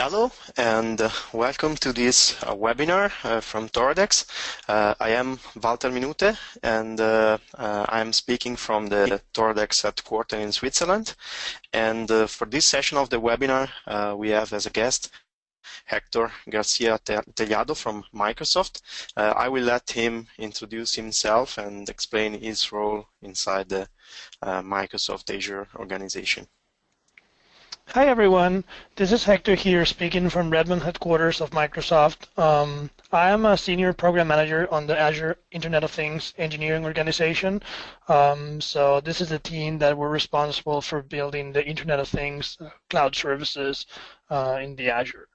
Hello and uh, welcome to this uh, webinar uh, from Toradex. Uh, I am Walter Minute and uh, uh, I am speaking from the Toradex headquarters in Switzerland. And for this session of the webinar, we have as a guest Hector Garcia Tellado from Microsoft. I will let him introduce himself and explain his role inside the Microsoft Azure organization. Hi everyone, this is Hector here speaking from Redmond headquarters of Microsoft. Um, I am a senior program manager on the Azure Internet of Things engineering organization. Um, so this is the team that were responsible for building the Internet of Things uh, cloud services uh, in the Azure.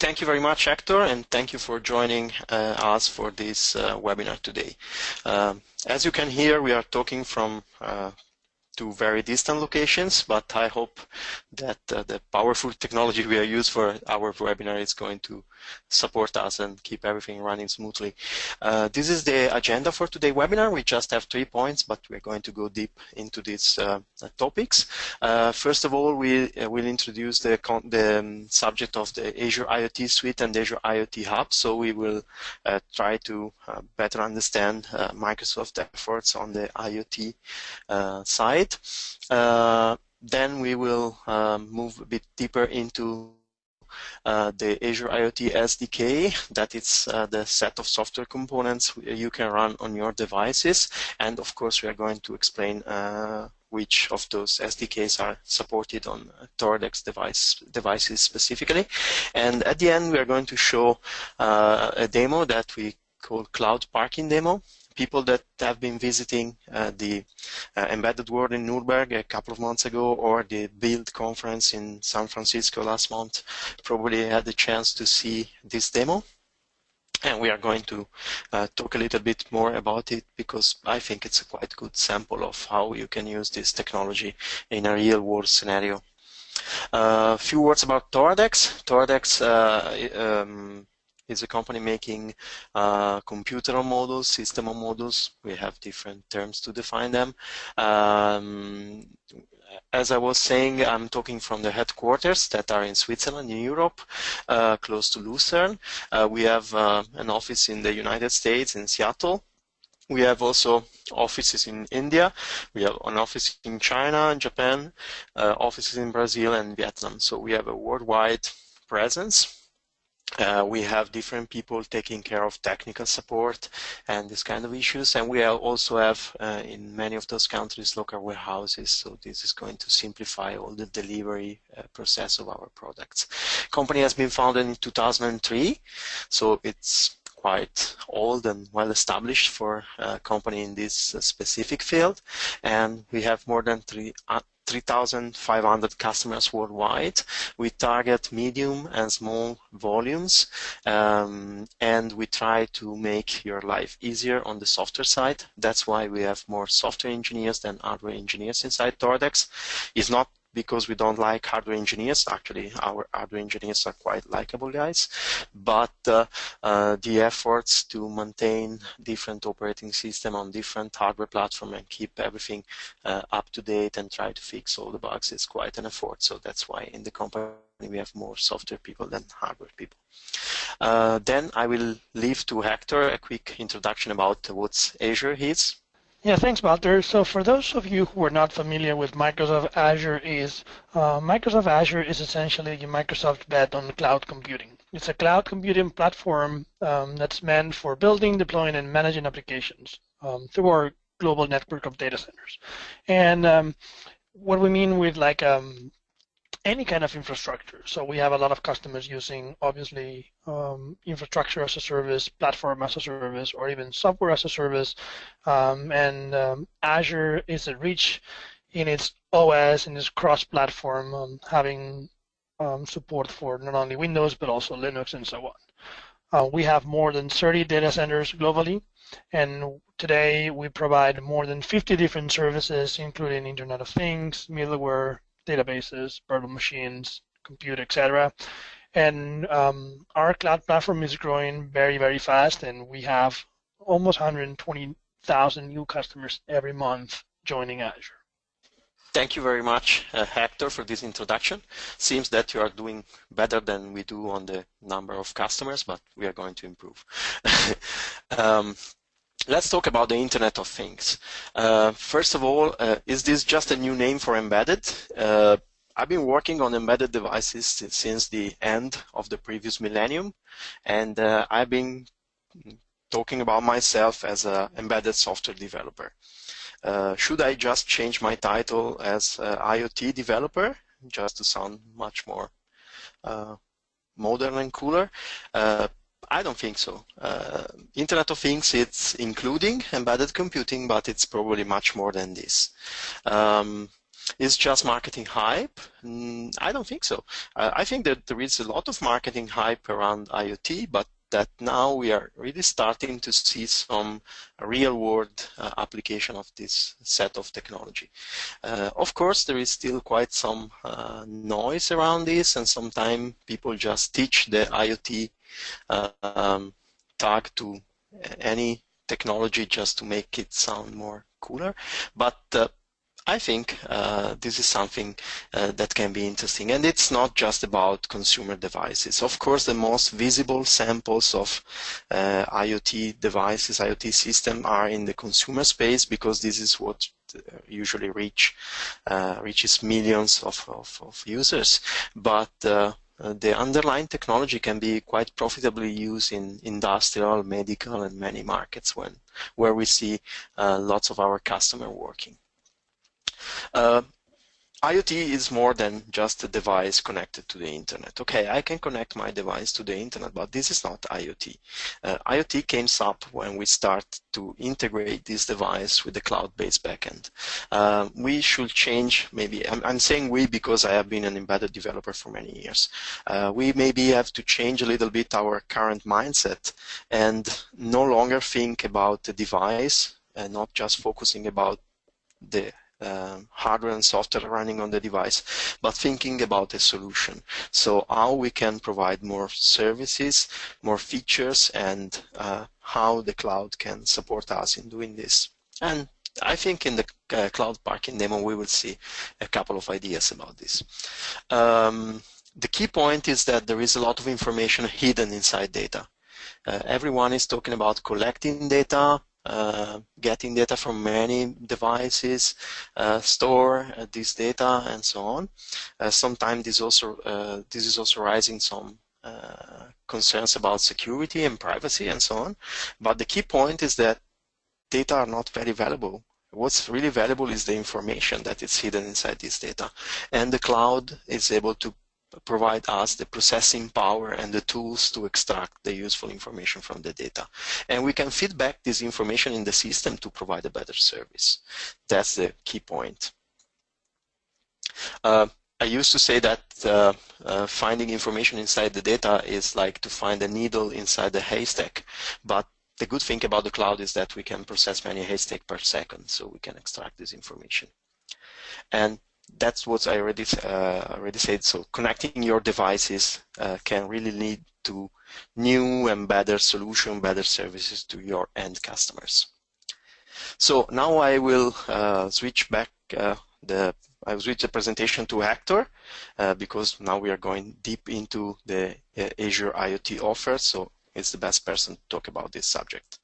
Thank you very much, Hector, and thank you for joining uh, us for this uh, webinar today. Um, as you can hear, we are talking from uh, to very distant locations, but I hope that uh, the powerful technology we are used for our webinar is going to support us and keep everything running smoothly. Uh, this is the agenda for today's webinar. We just have three points, but we're going to go deep into these uh, topics. Uh, first of all, we uh, will introduce the, the um, subject of the Azure IoT Suite and Azure IoT Hub. So we will uh, try to better understand Microsoft efforts on the IoT side it. Uh, then we will um, move a bit deeper into uh, the Azure IoT SDK, that is uh, the set of software components you can run on your devices. And of course, we are going to explain uh, which of those SDKs are supported on Toradex device, devices specifically. And at the end, we are going to show uh, a demo that we call Cloud Parking Demo people that have been visiting uh, the uh, Embedded World in Nuremberg a couple of months ago or the Build conference in San Francisco last month probably had the chance to see this demo. And we are going to uh, talk a little bit more about it because I think it's a quite good sample of how you can use this technology in a real world scenario. A uh, few words about Toradex. Toradex uh, um, is a company making uh, computer models, system models. We have different terms to define them. Um, as I was saying, I'm talking from the headquarters that are in Switzerland, in Europe, uh, close to Lucerne. Uh, we have uh, an office in the United States, in Seattle. We have also offices in India. We have an office in China and Japan, uh, offices in Brazil and Vietnam. So we have a worldwide presence uh, we have different people taking care of technical support and this kind of issues. And we also have, uh, in many of those countries, local warehouses. So this is going to simplify all the delivery uh, process of our products. Company has been founded in 2003. So it's quite old and well established for a company in this uh, specific field. And we have more than three, uh, 3,500 customers worldwide. We target medium and small volumes, um, and we try to make your life easier on the software side. That's why we have more software engineers than hardware engineers inside Toradex. It's not because we don't like hardware engineers. Actually, our hardware engineers are quite likable guys. But uh, uh, the efforts to maintain different operating system on different hardware platform and keep everything uh, up to date and try to fix all the bugs is quite an effort. So that's why in the company we have more software people than hardware people. Uh, then I will leave to Hector a quick introduction about what Azure is. Yeah, thanks, Walter. So for those of you who are not familiar with Microsoft Azure is, uh, Microsoft Azure is essentially your Microsoft bet on cloud computing. It's a cloud computing platform um, that's meant for building, deploying, and managing applications um, through our global network of data centers. And um, what we mean with like um, any kind of infrastructure. So we have a lot of customers using obviously um, infrastructure as a service, platform as a service, or even software as a service. Um, and um, Azure is a rich in its OS and its cross-platform, um, having um, support for not only Windows but also Linux and so on. Uh, we have more than 30 data centers globally, and today we provide more than 50 different services, including Internet of Things, middleware, databases, virtual machines, compute, etc. And um, our cloud platform is growing very, very fast, and we have almost 120,000 new customers every month joining Azure. thank you very much, uh, Hector, for this introduction. Seems that you are doing better than we do on the number of customers, but we are going to improve. um, let's talk about the Internet of Things. Uh, first of all, uh, is this just a new name for embedded? Uh, I've been working on embedded devices since the end of the previous millennium, and uh, I've been talking about myself as an embedded software developer. Uh, should I just change my title as IoT developer, just to sound much more uh, modern and cooler? I don't think so. Uh, Internet of Things, it's including embedded computing, but it's probably much more than this. Um, is just marketing hype? Mm, I don't think so. Uh, I think that there is a lot of marketing hype around IoT, but that now we are really starting to see some real world uh, application of this set of technology. Uh, of course, there is still quite some uh, noise around this and sometimes people just teach the IoT uh, um, tag to any technology just to make it sound more cooler. But uh, I think uh, this is something uh, that can be interesting. And it's not just about consumer devices. Of course, the most visible samples of uh, IoT devices, IoT system are in the consumer space because this is what uh, usually reach uh, reaches millions of, of, of users. But uh, the underlying technology can be quite profitably used in industrial, medical, and many markets when where we see lots of our customer working. Uh, IoT is more than just a device connected to the internet. Okay, I can connect my device to the internet, but this is not IoT. Uh, IoT came up when we start to integrate this device with the cloud-based backend. Uh, we should change, maybe, I'm, I'm, saying we because I have been an embedded developer for many years. Uh, we maybe have to change a little bit our current mindset and no longer think about the device and not just focusing about the um, hardware and software running on the device, but thinking about a solution. So how we can provide more services, more features, and uh, how the cloud can support us in doing this. And I think in the uh, cloud parking demo we will see a couple of ideas about this. Um, the key point is that there is a lot of information hidden inside data. Uh, everyone is talking about collecting data, uh, getting data from many devices, uh, store uh, this data, and so on. Uh, sometimes this also uh, this is also raising some concerns about security and privacy and so on. But the key point is that data are not very valuable what's really valuable is the information that is hidden inside this data. And the cloud is able to provide us the processing power and the tools to extract the useful information from the data. And we can feed back this information in the system to provide a better service. That's the key point. Uh, I used to say that uh, uh, finding information inside the data is like to find a needle inside a haystack. But the good thing about the cloud is that we can process many haystacks per second, so we can extract this information. And that's what I already uh, already said. So connecting your devices uh, can really lead to new and better solution, better services to your end customers. So now I will uh, switch back uh, the I will switch the presentation to Hector uh, because now we are going deep into the uh, Azure IoT offer. So it's the best person to talk about this subject.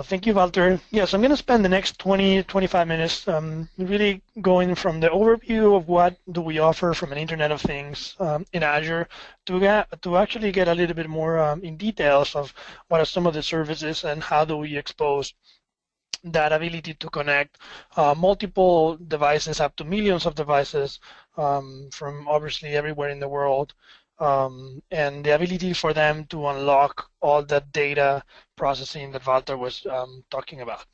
Well, thank you, Walter. Yes, I'm going to spend the next 20, 25 minutes um, really going from the overview of what do we offer from an Internet of Things um, in Azure to get, to actually get a little bit more um, in details of what are some of the services and how do we expose that ability to connect uh, multiple devices up to millions of devices um, from obviously everywhere in the world um, and the ability for them to unlock all that data processing that Walter was um, talking about.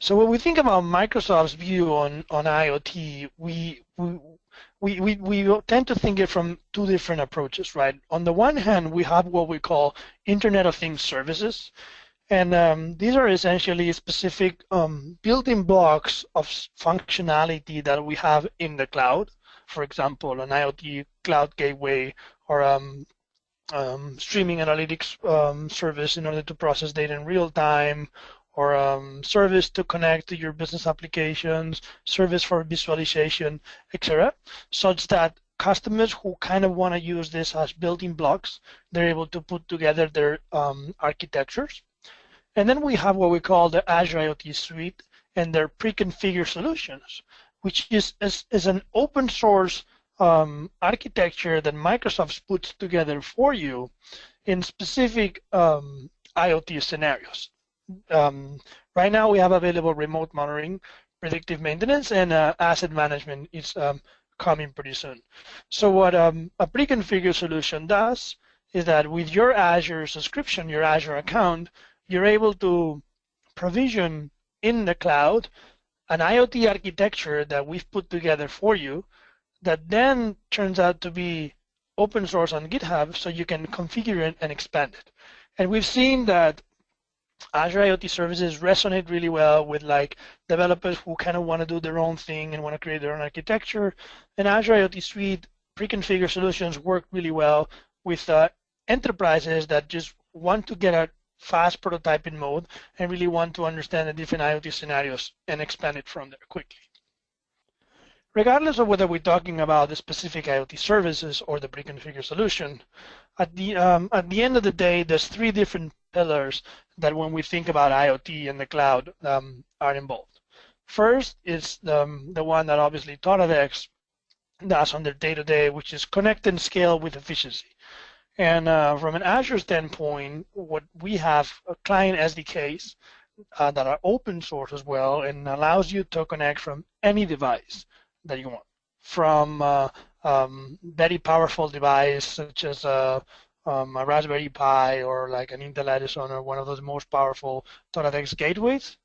So when we think about Microsoft's view on, on IoT, we, we, we, we, tend to think it from two different approaches, right? On the one hand, we have what we call Internet of Things services, and um, these are essentially specific um, building blocks of functionality that we have in the cloud for example, an IoT cloud gateway or um, um, streaming analytics um, service in order to process data in real time, or um, service to connect to your business applications, service for visualization, etc., such that customers who kind of want to use this as building blocks, they're able to put together their um, architectures. And then we have what we call the Azure IoT Suite and their pre-configured solutions, which is, is, is an open source um, architecture that Microsoft puts together for you in specific um, IoT scenarios. Um, right now, we have available remote monitoring, predictive maintenance, and uh, asset management is um, coming pretty soon. So what um, a pre-configured solution does is that with your Azure subscription, your Azure account, you're able to provision in the cloud an IoT architecture that we've put together for you that then turns out to be open source on GitHub so you can configure it and expand it. And we've seen that Azure IoT services resonate really well with like developers who kind of want to do their own thing and want to create their own architecture. And Azure IoT Suite pre-configured solutions work really well with uh, enterprises that just want to get a fast prototyping mode and really want to understand the different IoT scenarios and expand it from there quickly. Regardless of whether we're talking about the specific IoT services or the pre-configured solution, at the um, at the end of the day, there's three different pillars that when we think about IoT and the cloud um, are involved. First is the, um, the one that obviously Toradex does on their day-to-day, -day, which is connect and scale with efficiency. And uh, from an Azure standpoint, what we have client SDKs uh, that are open source as well and allows you to connect from any device that you want, from uh, um, very powerful device such as a um, a Raspberry Pi or like an Intel Edison or one of those most powerful Toradex gateways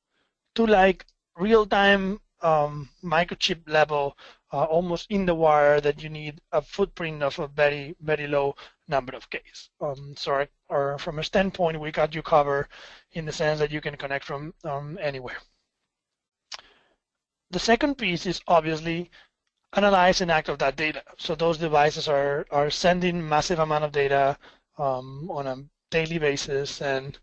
to like real-time um, microchip level, uh, almost in the wire that you need a footprint of a very, very low number of Ks. Um, so or from a standpoint, we got you covered in the sense that you can connect from um, anywhere. The second piece is obviously analyze and act of that data. So those devices are, are sending massive amount of data um, on a daily basis and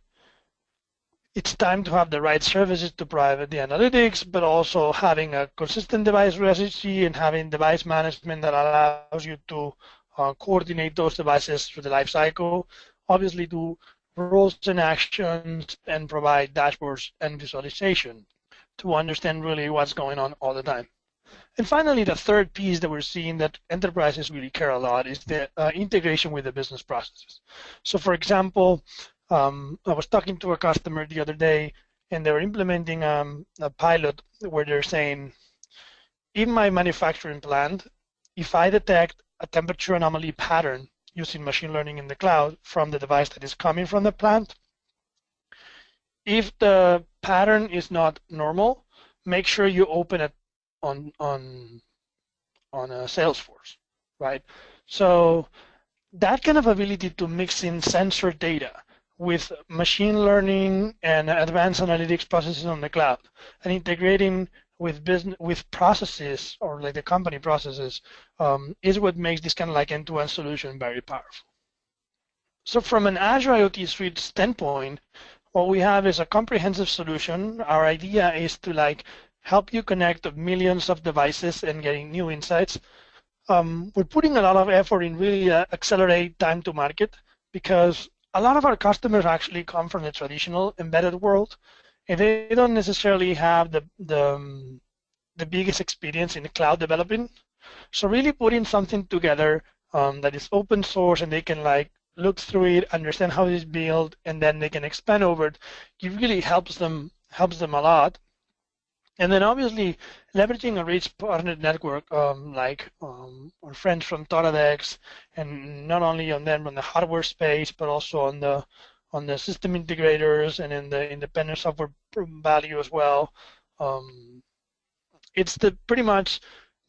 it's time to have the right services to provide the analytics, but also having a consistent device registry and having device management that allows you to uh, coordinate those devices through the life cycle. Obviously, do roles and actions and provide dashboards and visualization to understand really what's going on all the time. And finally, the third piece that we're seeing that enterprises really care a lot is the uh, integration with the business processes. So for example, um, I was talking to a customer the other day and they were implementing um, a pilot where they're saying, in my manufacturing plant, if I detect a temperature anomaly pattern using machine learning in the cloud from the device that is coming from the plant, if the pattern is not normal, make sure you open it on on on a Salesforce, right? So that kind of ability to mix in sensor data with machine learning and advanced analytics processes on the cloud and integrating with business with processes or like the company processes um, is what makes this kind of like end-to-end solution very powerful. So from an Azure IoT Suite standpoint, what we have is a comprehensive solution. Our idea is to like help you connect millions of devices and getting new insights. Um, we're putting a lot of effort in really uh, accelerate time to market because a lot of our customers actually come from the traditional embedded world and they don't necessarily have the, the, um, the biggest experience in cloud developing. So really putting something together um, that is open source and they can like look through it, understand how it is built, and then they can expand over it, it really helps them helps them a lot. And then obviously leveraging a rich partner network um, like um, our friends from Toradex, and not only on them on the hardware space, but also on the on the system integrators and in the independent software value as well. Um, it's the pretty much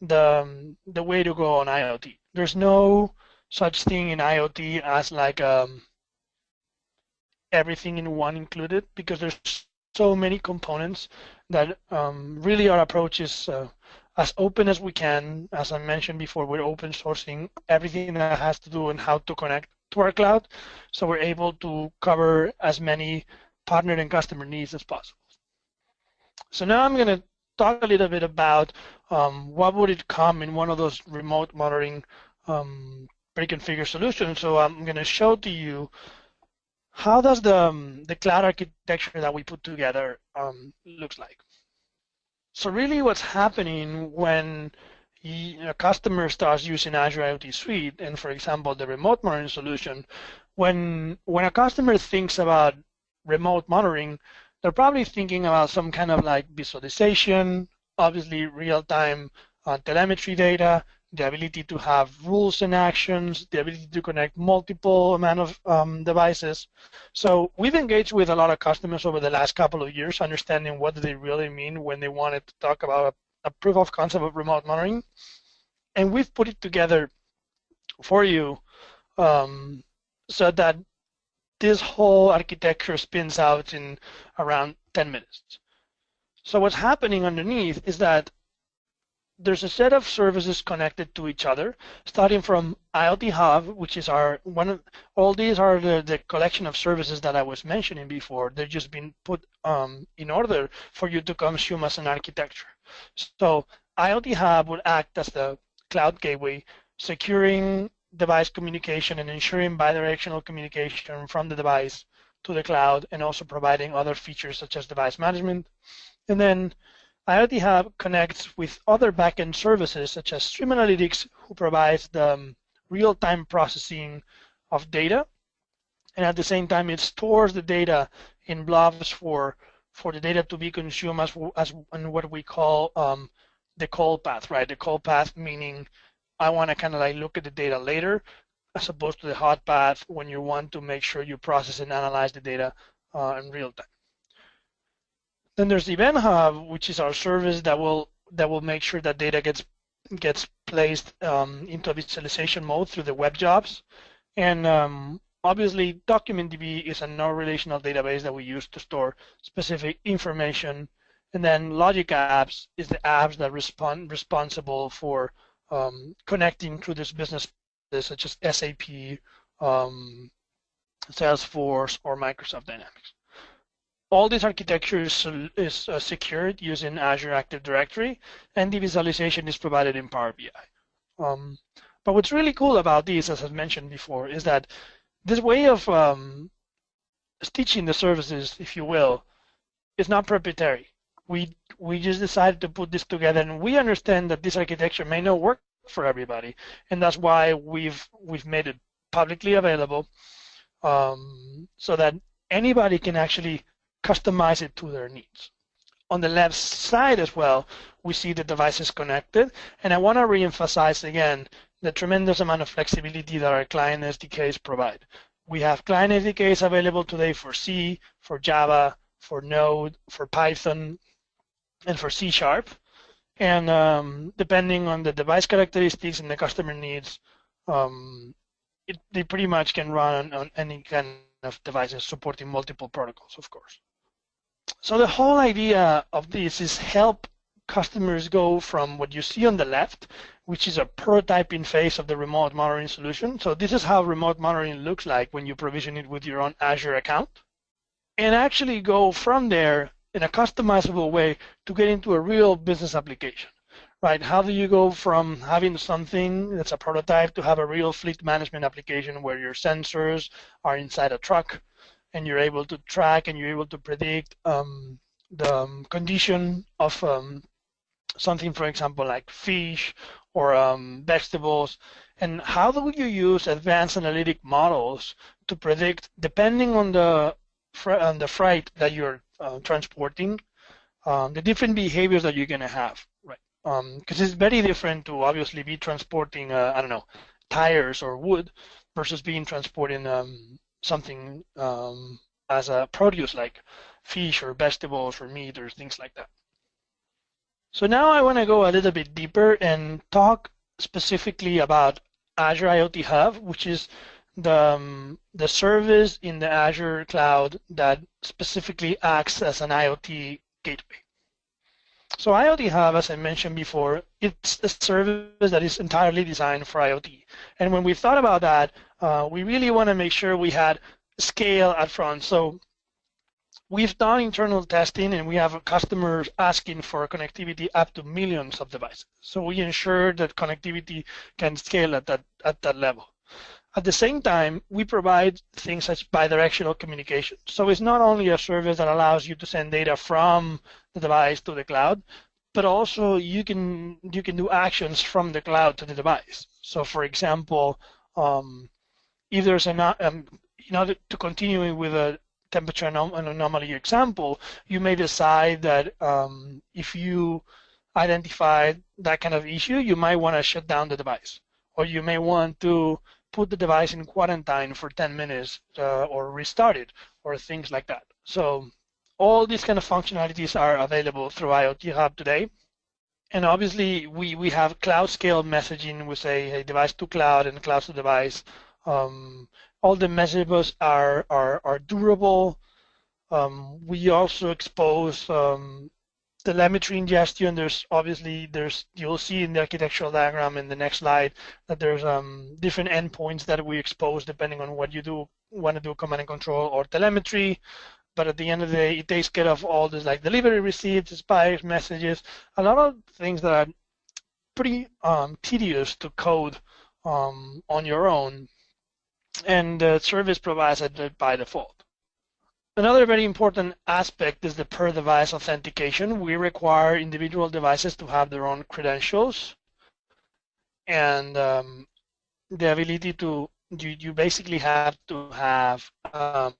the the way to go on IoT. There's no such thing in IoT as like um, everything in one included because there's so many components that um, really our approach is uh, as open as we can. As I mentioned before, we're open sourcing everything that has to do and how to connect to our cloud, so we're able to cover as many partner and customer needs as possible. So now I'm going to talk a little bit about um, what would it come in one of those remote monitoring um, pre-configured solutions. So I'm going to show to you how does the, um, the cloud architecture that we put together um, looks like. So really what's happening when a customer starts using Azure IoT Suite, and for example, the remote monitoring solution, when when a customer thinks about remote monitoring, they're probably thinking about some kind of like visualization, obviously real-time uh, telemetry data, the ability to have rules and actions, the ability to connect multiple amount of um, devices. So we've engaged with a lot of customers over the last couple of years, understanding what do they really mean when they wanted to talk about a, proof of concept of remote monitoring. And we've put it together for you um, so that this whole architecture spins out in around 10 minutes. So what's happening underneath is that there's a set of services connected to each other, starting from IoT Hub, which is our one. Of, all these are the, the collection of services that I was mentioning before. They're just been put um, in order for you to consume as an architecture. So IoT Hub would act as the cloud gateway, securing device communication and ensuring bidirectional communication from the device to the cloud and also providing other features such as device management. And then IoT Hub connects with other backend services such as Stream Analytics who provides the um, real-time processing of data and at the same time it stores the data in blobs for for the data to be consumed as, as in what we call um, the cold path, right? The cold path meaning I want to kind of like look at the data later as opposed to the hot path when you want to make sure you process and analyze the data uh, in real time. Then there's Event Hub, which is our service that will that will make sure that data gets gets placed um, into a visualization mode through the web jobs. And um, obviously, DocumentDB is a non-relational database that we use to store specific information. And then Logic Apps is the apps that respond responsible for um, connecting to this business, such as SAP, um, Salesforce, or Microsoft Dynamics. All this architecture is, is uh, secured using Azure Active Directory, and the visualization is provided in Power BI. Um, but what's really cool about these, as I mentioned before, is that this way of um, stitching the services, if you will, is not proprietary we we just decided to put this together, and we understand that this architecture may not work for everybody, and that's why we've we've made it publicly available, um, so that anybody can actually customize it to their needs. On the left side as well, we see the devices connected, and I want to reemphasize again the tremendous amount of flexibility that our client SDKs provide. We have client SDKs available today for C, for Java, for Node, for Python, and for C Sharp. And um, depending on the device characteristics and the customer needs, um, it, they pretty much can run on, on any kind of devices supporting multiple protocols, of course. So the whole idea of this is help customers go from what you see on the left, which is a prototyping phase of the remote monitoring solution. So this is how remote monitoring looks like when you provision it with your own Azure account. And actually go from there in a customizable way to get into a real business application, right? How do you go from having something that's a prototype to have a real fleet management application where your sensors are inside a truck and you're able to track and you're able to predict um, the um, condition of um, something, for example, like fish or um, vegetables, and how do you use advanced analytic models to predict, depending on the on the freight that you're uh, transporting, um, the different behaviors that you're going to have, right? Because um, it's very different to obviously be transporting, uh, I don't know, tires or wood versus being transporting um, something um, as a produce like fish or vegetables or meat or things like that. So now I want to go a little bit deeper and talk specifically about Azure IoT Hub, which is the, um, the service in the Azure cloud that specifically acts as an IoT gateway. So IoT Hub, as I mentioned before, it's a service that is entirely designed for IoT. And when we thought about that, uh, we really want to make sure we had scale at front. So we've done internal testing and we have customers asking for connectivity up to millions of devices. So we ensure that connectivity can scale at that at that level. At the same time, we provide things such bidirectional communication. So it's not only a service that allows you to send data from the device to the cloud, but also you can you can do actions from the cloud to the device. So for example, um, if there's an um, in order to continue with a temperature anom anomaly example, you may decide that um, if you identify that kind of issue, you might want to shut down the device, or you may want to put the device in quarantine for 10 minutes uh, or restart it or things like that. So all these kind of functionalities are available through IoT Hub today. And obviously, we, we have cloud scale messaging. We say hey, device to cloud and cloud to device. Um, all the messages are, are, are durable. Um, we also expose um, telemetry ingestion, there's obviously there's you'll see in the architectural diagram in the next slide that there's um, different endpoints that we expose depending on what you do want to do command and control or telemetry. But at the end of the day, it takes care of all this like delivery receipts, spikes, messages, a lot of things that are pretty um, tedious to code um, on your own, and the service provides it by default. Another very important aspect is the per device authentication. We require individual devices to have their own credentials and um, the ability to, you, you basically have to have um,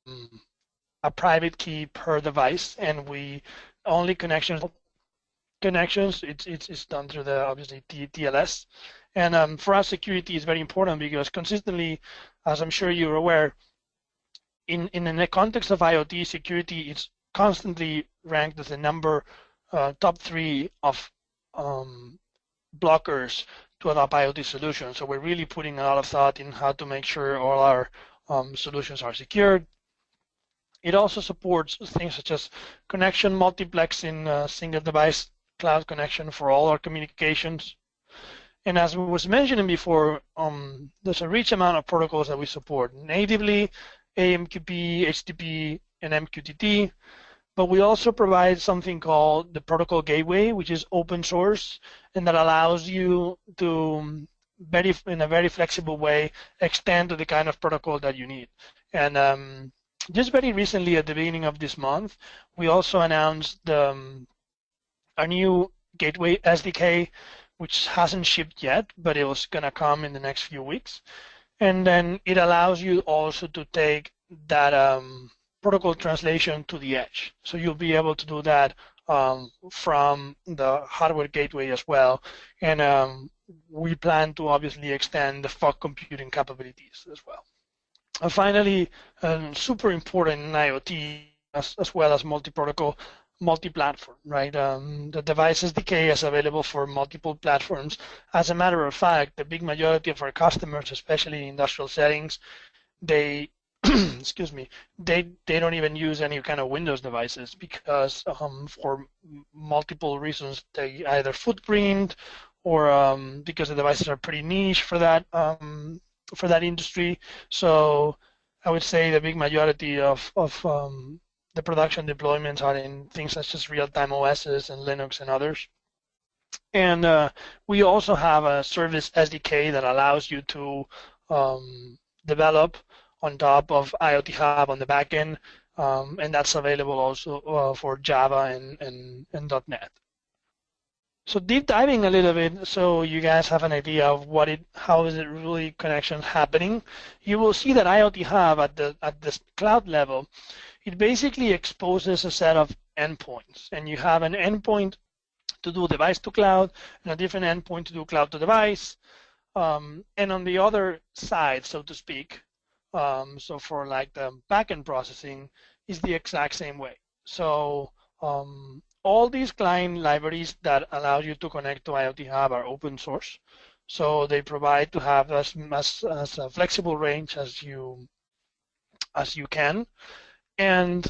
a private key per device and we only connections connections it's it's, it's done through the obviously TLS and um, for us security is very important because consistently as I'm sure you're aware in, in the context of IoT security, it's constantly ranked as the number uh, top three of um, blockers to adopt IoT solutions. So we're really putting a lot of thought in how to make sure all our um, solutions are secured. It also supports things such as connection multiplexing, uh, single device cloud connection for all our communications. And as we was mentioned before, um, there's a rich amount of protocols that we support. Natively, AMQP, HTTP, and MQTT. But we also provide something called the protocol gateway, which is open source, and that allows you to very in a very flexible way extend to the kind of protocol that you need. And um, just very recently, at the beginning of this month, we also announced um, a new gateway SDK, which hasn't shipped yet, but it was going to come in the next few weeks and then it allows you also to take that um, protocol translation to the edge. So you'll be able to do that um, from the hardware gateway as well. And um, we plan to obviously extend the fog computing capabilities as well. And finally, um, super important in IoT as, as well as multi-protocol, multi-platform, right? Um, the device SDK is available for multiple platforms. As a matter of fact, the big majority of our customers, especially in industrial settings, they excuse me, they they don't even use any kind of Windows devices because um, for multiple reasons, they either footprint or um, because the devices are pretty niche for that um, for that industry. So I would say the big majority of of um, the production deployments are in things such as real-time OSs and Linux and others. And uh, we also have a service SDK that allows you to um, develop on top of IoT Hub on the backend, um, and that's available also uh, for Java and, and, and .NET. So deep diving a little bit, so you guys have an idea of what it, how is it really connection happening. You will see that IoT Hub at the at this cloud level it basically exposes a set of endpoints. And you have an endpoint to do device to cloud and a different endpoint to do cloud to device. Um, and on the other side, so to speak, um, so for like the backend processing is the exact same way. So um, all these client libraries that allow you to connect to IoT Hub are open source. So they provide to have as, as, as a flexible range as you as you can. And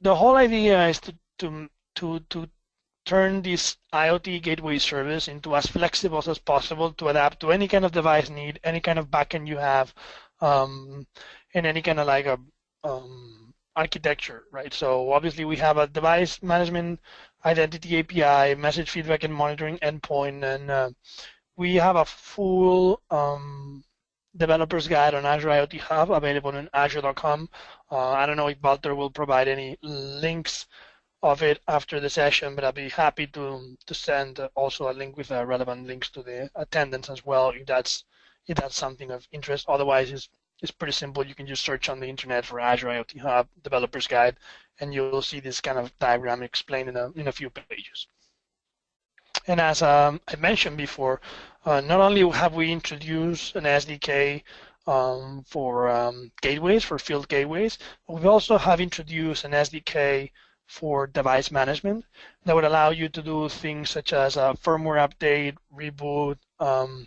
the whole idea is to, to, to, to turn this IoT gateway service into as flexible as possible to adapt to any kind of device need, any kind of backend you have, um, and any kind of like a um, architecture, right? So obviously we have a device management identity API, message feedback and monitoring endpoint, and uh, we have a full um, developer's guide on Azure IoT Hub available on azure.com. Uh, I don't know if Walter will provide any links of it after the session, but I'll be happy to to send also a link with uh, relevant links to the attendance as well if that's if that's something of interest. Otherwise, it's it's pretty simple. You can just search on the internet for Azure IoT Hub Developers Guide, and you'll see this kind of diagram explained in a in a few pages. And as um, I mentioned before, uh, not only have we introduced an SDK um, for um, gateways, for field gateways, we also have introduced an SDK for device management that would allow you to do things such as a firmware update, reboot, um,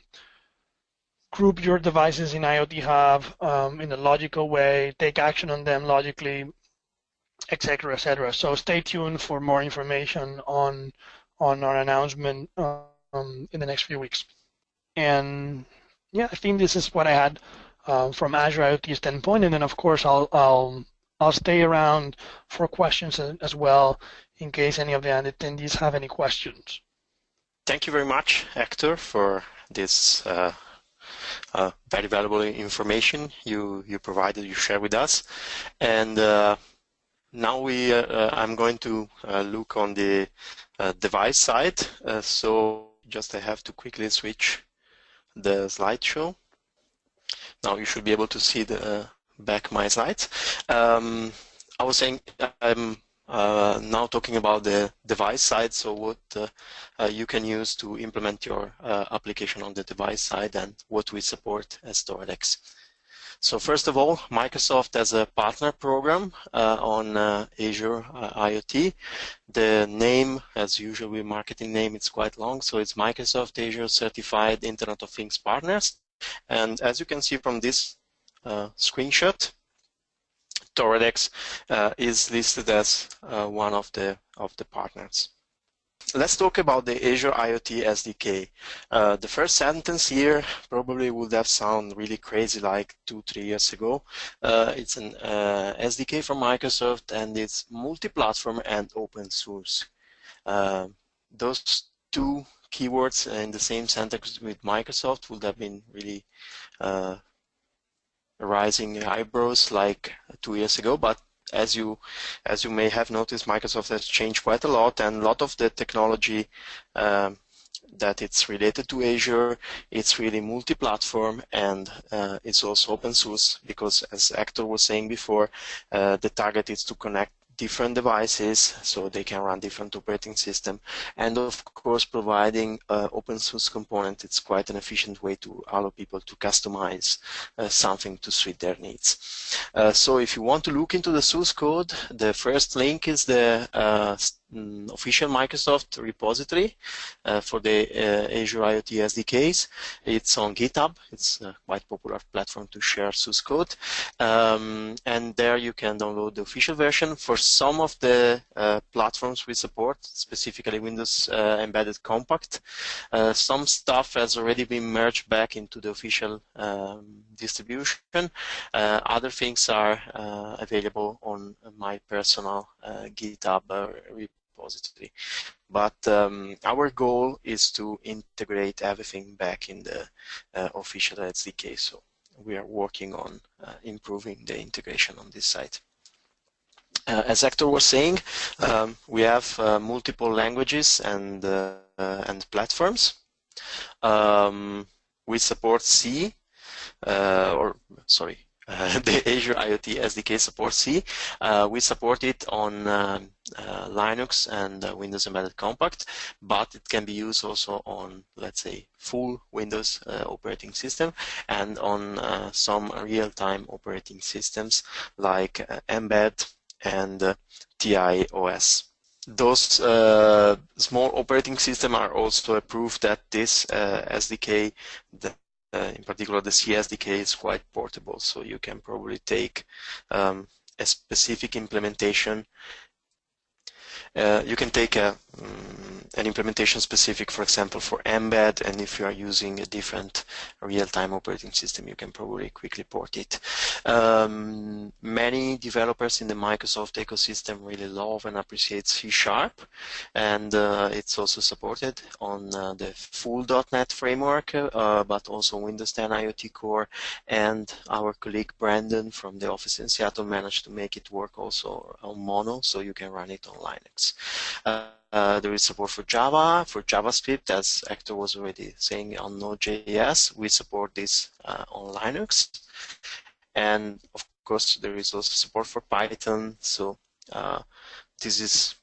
group your devices in IoT Hub um, in a logical way, take action on them logically, etc., etc. So stay tuned for more information on on our announcement um, in the next few weeks. And yeah, I think this is what I had uh, from Azure IoT standpoint. And then of course I'll I'll I'll stay around for questions as well in case any of the attendees have any questions. Thank you very much, Hector, for this uh, uh, very valuable information you you provided, you share with us. And uh, now we uh, I'm going to uh, look on the uh, device side. so just I have to quickly switch the slideshow. Now you should be able to see the back my slides. Um, I was saying I'm uh, now talking about the device side, so what uh, uh, you can use to implement your uh, application on the device side and what we support as Toradex. So first of all, Microsoft has a partner program uh, on uh, Azure IoT. The name, as usual, with marketing name, it's quite long, so it's Microsoft Azure Certified Internet of Things Partners. And as you can see from this screenshot, Toradex uh, is listed as uh, one of the of the partners. Let's talk about the Azure IoT SDK. Uh, the first sentence here probably would have sounded really crazy like two, three years ago. Uh, it's an uh, SDK from Microsoft and it's multi-platform and open source. Uh, those two keywords in the same sentence with Microsoft would have been really rising eyebrows like two years ago, but as you as you may have noticed, Microsoft has changed quite a lot, and a lot of the technology um, that it's related to Azure, it's really multi-platform, and uh, it's also open source because, as Hector was saying before, uh, the target is to connect different devices so they can run different operating system. And of course providing uh, open source component it's quite an efficient way to allow people to customize uh, something to suit their needs. Uh, so if you want to look into the source code the first link is the Mm, official Microsoft repository uh, for the uh, Azure IoT SDKs. It's on GitHub. It's a quite popular platform to share source code. Um, and there you can download the official version. For some of the uh, platforms we support, specifically Windows uh, Embedded Compact, uh, some stuff has already been merged back into the official um, distribution. Uh, other things are available on my personal GitHub repository. But um, our goal is to integrate everything back in the uh, official SDK. So we are working on uh, improving the integration on this side. Uh, as Hector was saying, um, we have uh, multiple languages and uh, and platforms. Um, we support C, uh, or sorry, uh, the Azure IoT SDK supports C. Uh, we support it on uh, uh Linux and uh, Windows Embedded Compact, but it can be used also on, let's say, full Windows uh, operating system and on some real-time operating systems like Mbed and TI OS. Those small operating systems are also approved that this SDK, the uh, in particular, the CSDK is quite portable, so you can probably take um, a specific implementation. Uh, you can take a, um, an implementation specific, for example, for Mbed, and if you are using a different real-time operating system, you can probably quickly port it. Um, many developers in the Microsoft ecosystem really love and appreciate C Sharp, and uh, it's also supported on uh, the full .NET framework, uh, but also Windows 10 IoT Core, and our colleague Brandon from the office in Seattle managed to make it work also on Mono, so you can run it on Linux. Uh, there is support for Java, for JavaScript, as Hector was already saying on Node.js. We support this uh, on Linux. And of course, there is also support for Python. So uh, this is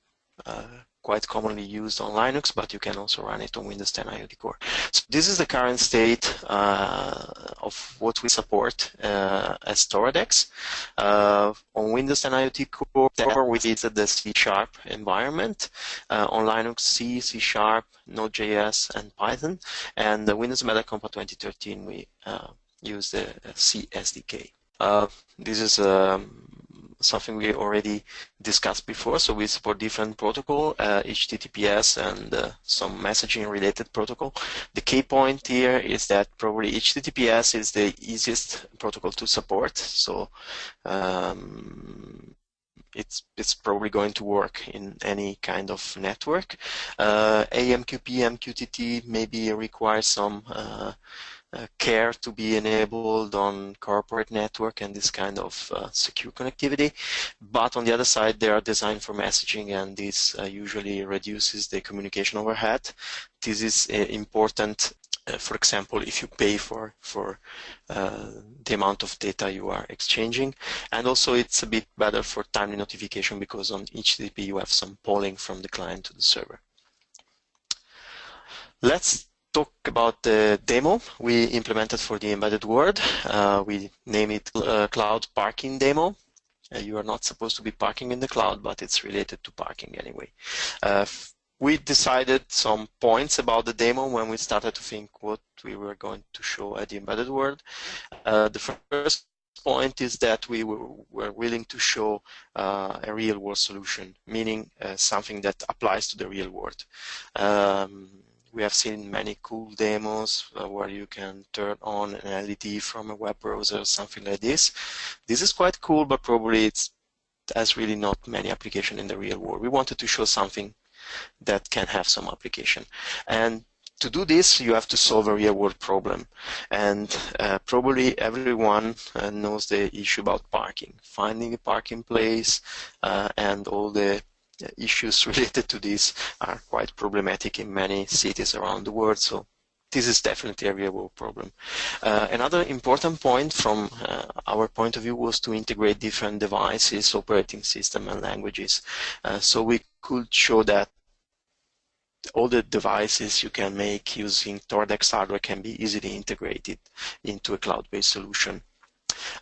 uh, quite commonly used on Linux, but you can also run it on Windows 10 IoT Core. So this is the current state uh, of what we support uh, as Toradex. Uh, on Windows 10 IoT Core, we did the C Sharp environment. Uh, on Linux, C, C Sharp, Node.js, and Python. And the Windows Embedded Compact 2013, we uh, use the C SDK. Uh, this is um, something we already discussed before. So we support different protocol, uh, HTTPS and uh, some messaging related protocol. The key point here is that probably HTTPS is the easiest protocol to support. So um, it's it's probably going to work in any kind of network. Uh, AMQP, MQTT maybe requires some uh, care to be enabled on corporate network and this kind of uh, secure connectivity. But on the other side, they are designed for messaging and this uh, usually reduces the communication overhead. This is uh, important, uh, for example, if you pay for, for uh, the amount of data you are exchanging. And also it's a bit better for timely notification because on HTTP you have some polling from the client to the server. Let's talk about the demo we implemented for the embedded world. Uh, we name it uh, Cloud Parking Demo. Uh, you are not supposed to be parking in the cloud, but it's related to parking anyway. Uh, we decided some points about the demo when we started to think what we were going to show at the embedded world. Uh, the first point is that we were, willing to show uh, a real world solution, meaning something that applies to the real world. Um, we have seen many cool demos uh, where you can turn on an LED from a web browser or something like this. This is quite cool, but probably it has really not many application in the real world. We wanted to show something that can have some application. And to do this, you have to solve a real-world problem. And uh, probably everyone uh, knows the issue about parking, finding a parking place, uh, and all the issues related to this are quite problematic in many cities around the world. So this is definitely a real world problem. Uh, another important point from uh, our point of view was to integrate different devices, operating system and languages. Uh, so we could show that all the devices you can make using Toradex hardware can be easily integrated into a cloud-based solution.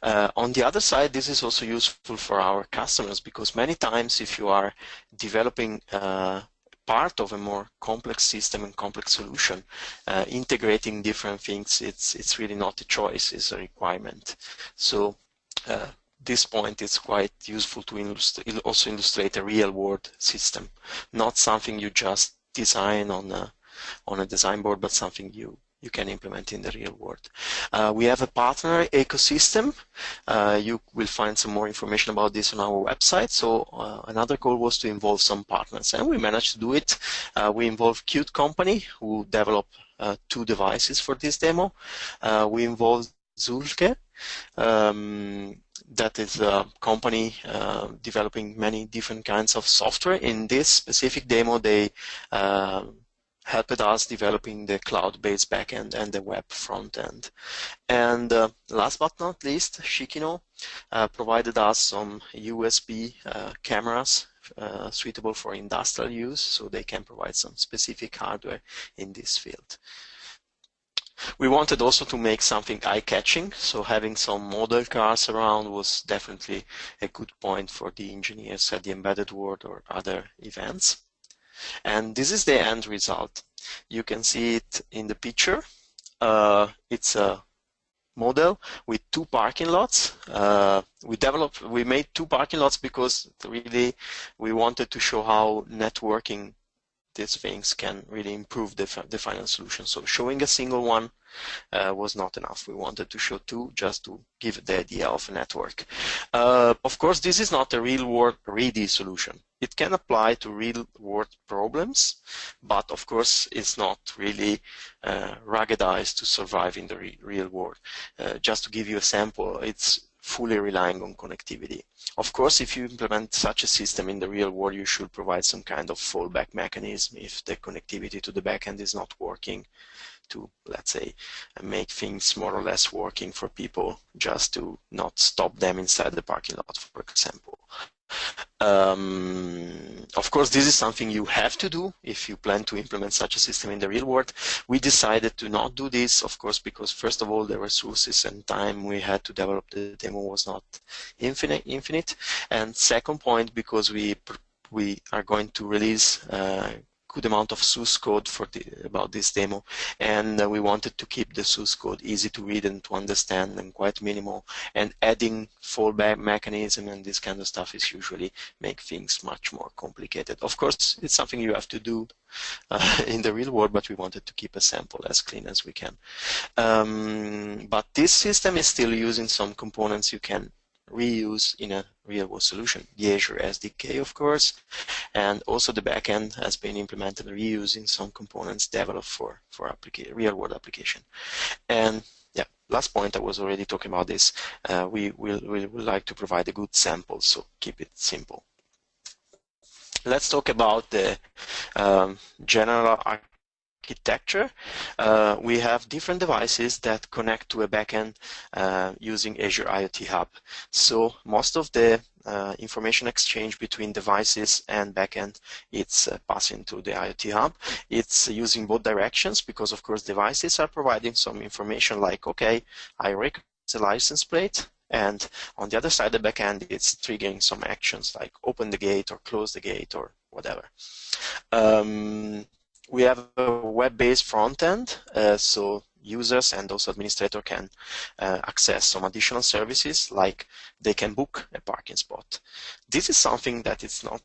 Uh, on the other side, this is also useful for our customers because many times if you are developing uh, part of a more complex system and complex solution, uh, integrating different things, it's, it's really not a choice, it's a requirement. So uh, this point is quite useful to also illustrate a real world system, not something you just design on a, on a design board, but something you you can implement in the real world. Uh, we have a partner ecosystem. Uh, you will find some more information about this on our website. So uh, another goal was to involve some partners, and we managed to do it. Uh, we involved Qt Company, who developed uh, two devices for this demo. Uh, we involved Zühlke, um, that is a company uh, developing many different kinds of software. In this specific demo, they uh, helped us developing the cloud-based backend and the web frontend. And uh, last but not least, Shikino uh, provided us some USB uh, cameras uh, suitable for industrial use, so they can provide some specific hardware in this field. We wanted also to make something eye-catching, so having some model cars around was definitely a good point for the engineers at the Embedded World or other events. And this is the end result. You can see it in the picture. Uh, it's a model with two parking lots. Uh, we developed, we made two parking lots because really we wanted to show how networking these things can really improve the, the final solution. So showing a single one uh, was not enough. We wanted to show two just to give the idea of a network. Uh, of course, this is not a real-world ready solution. It can apply to real-world problems, but of course, it's not really uh, ruggedized to survive in the re real world. Uh, just to give you a sample, it's fully relying on connectivity. Of course, if you implement such a system in the real world, you should provide some kind of fallback mechanism if the connectivity to the backend is not working to, let's say, make things more or less working for people just to not stop them inside the parking lot, for example. Um, of course, this is something you have to do if you plan to implement such a system in the real world. We decided to not do this, of course, because first of all, the resources and time we had to develop the demo was not infinite. infinite. And second point, because we we are going to release uh, good amount of source code for the, about this demo and uh, we wanted to keep the source code easy to read and to understand and quite minimal and adding fallback mechanism and this kind of stuff is usually make things much more complicated. Of course it's something you have to do uh, in the real world but we wanted to keep a sample as clean as we can. Um, but this system is still using some components you can reuse in a real-world solution. The Azure SDK, of course, and also the backend has been implemented reusing some components developed for, for real-world application. And yeah, last point, I was already talking about this. Uh, we will we would like to provide a good sample, so keep it simple. Let's talk about the um, general architecture, uh, we have different devices that connect to a backend uh, using Azure IoT Hub. So most of the uh, information exchange between devices and backend, it's uh, passing through the IoT Hub. It's using both directions because, of course, devices are providing some information like, okay, I recognize the license plate, and on the other side, the backend, it's triggering some actions like open the gate or close the gate or whatever. Um, we have a web-based front end, uh, so users and also administrator can uh, access some additional services like they can book a parking spot. This is something that is not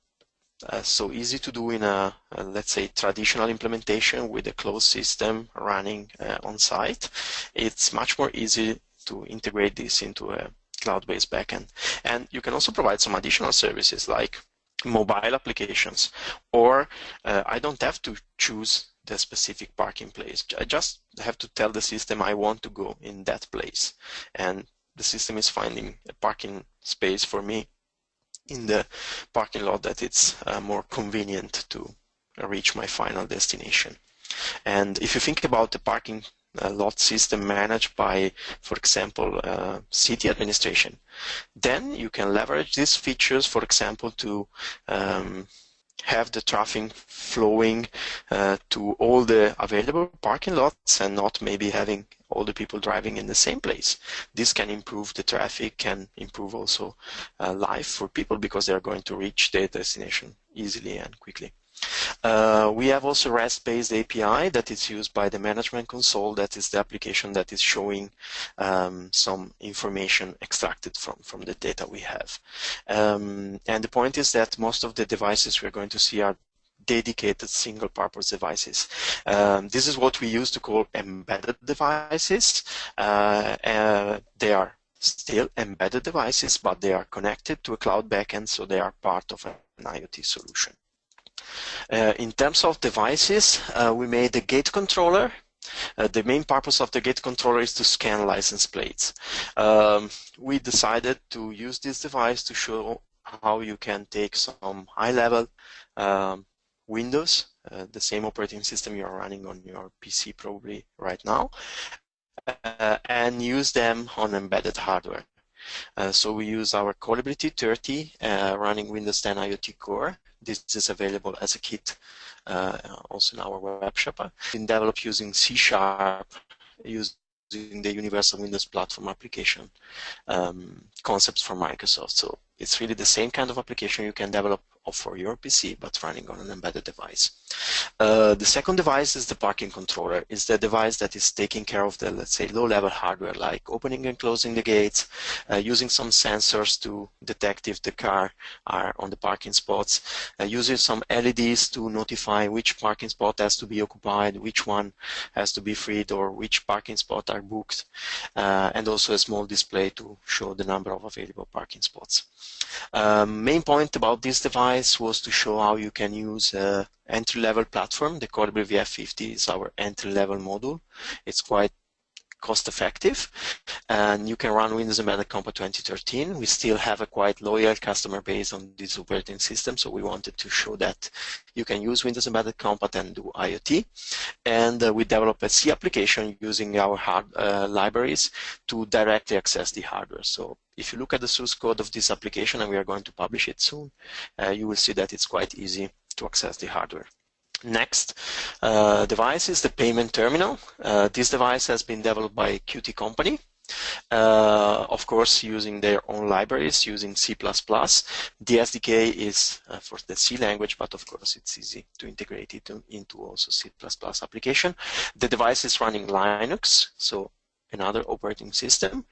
uh, so easy to do in a, a, let's say traditional implementation with a closed system running uh, on site. It's much more easy to integrate this into a cloud-based backend. And you can also provide some additional services like mobile applications or uh, I don't have to choose the specific parking place. I just have to tell the system I want to go in that place and the system is finding a parking space for me in the parking lot that it's uh, more convenient to reach my final destination. And if you think about the parking a lot system managed by, for example, uh, city administration. Then you can leverage these features, for example, to um, have the traffic flowing uh, to all the available parking lots and not maybe having all the people driving in the same place. This can improve the traffic, can improve also uh, life for people because they're going to reach their destination easily and quickly. Uh, we have also REST-based API that is used by the management console. That is the application that is showing um, some information extracted from, from the data we have. Um, and the point is that most of the devices we're going to see are dedicated single-purpose devices. Um, this is what we used to call embedded devices. Uh, uh, they are still embedded devices, but they are connected to a cloud backend, so they are part of an IoT solution. Uh, in terms of devices, uh, we made a gate controller. Uh, the main purpose of the gate controller is to scan license plates. Um, we decided to use this device to show how you can take some high-level um, Windows, uh, the same operating system you're running on your PC probably right now, uh, and use them on embedded hardware. Uh, so we use our Colibri T30 running Windows 10 IoT Core this is available as a kit uh, also in our web shop. In develop using C Sharp, using the Universal Windows Platform application um, concepts from Microsoft. So it's really the same kind of application you can develop for your PC, but running on an embedded device. Uh, the second device is the parking controller. It's the device that is taking care of the, let's say, low-level hardware, like opening and closing the gates, uh, using some sensors to detect if the car are on the parking spots, uh, using some LEDs to notify which parking spot has to be occupied, which one has to be freed, or which parking spot are booked, uh, and also a small display to show the number of available parking spots. Um, main point about this device was to show how you can use entry-level platform. The Colibri VF50 is our entry-level module. It's quite cost effective and you can run Windows Embedded Compact 2013. We still have a quite loyal customer base on this operating system so we wanted to show that you can use Windows Embedded Compact and do IoT and uh, we developed a C application using our hard, uh, libraries to directly access the hardware. So if you look at the source code of this application, and we are going to publish it soon, uh, you will see that it's quite easy to access the hardware. Next uh, device is the payment terminal. Uh, this device has been developed by Qt company. Uh, of course, using their own libraries, using C++. The SDK is uh, for the C language, but of course it's easy to integrate it into also C++ application. The device is running Linux, so another operating system.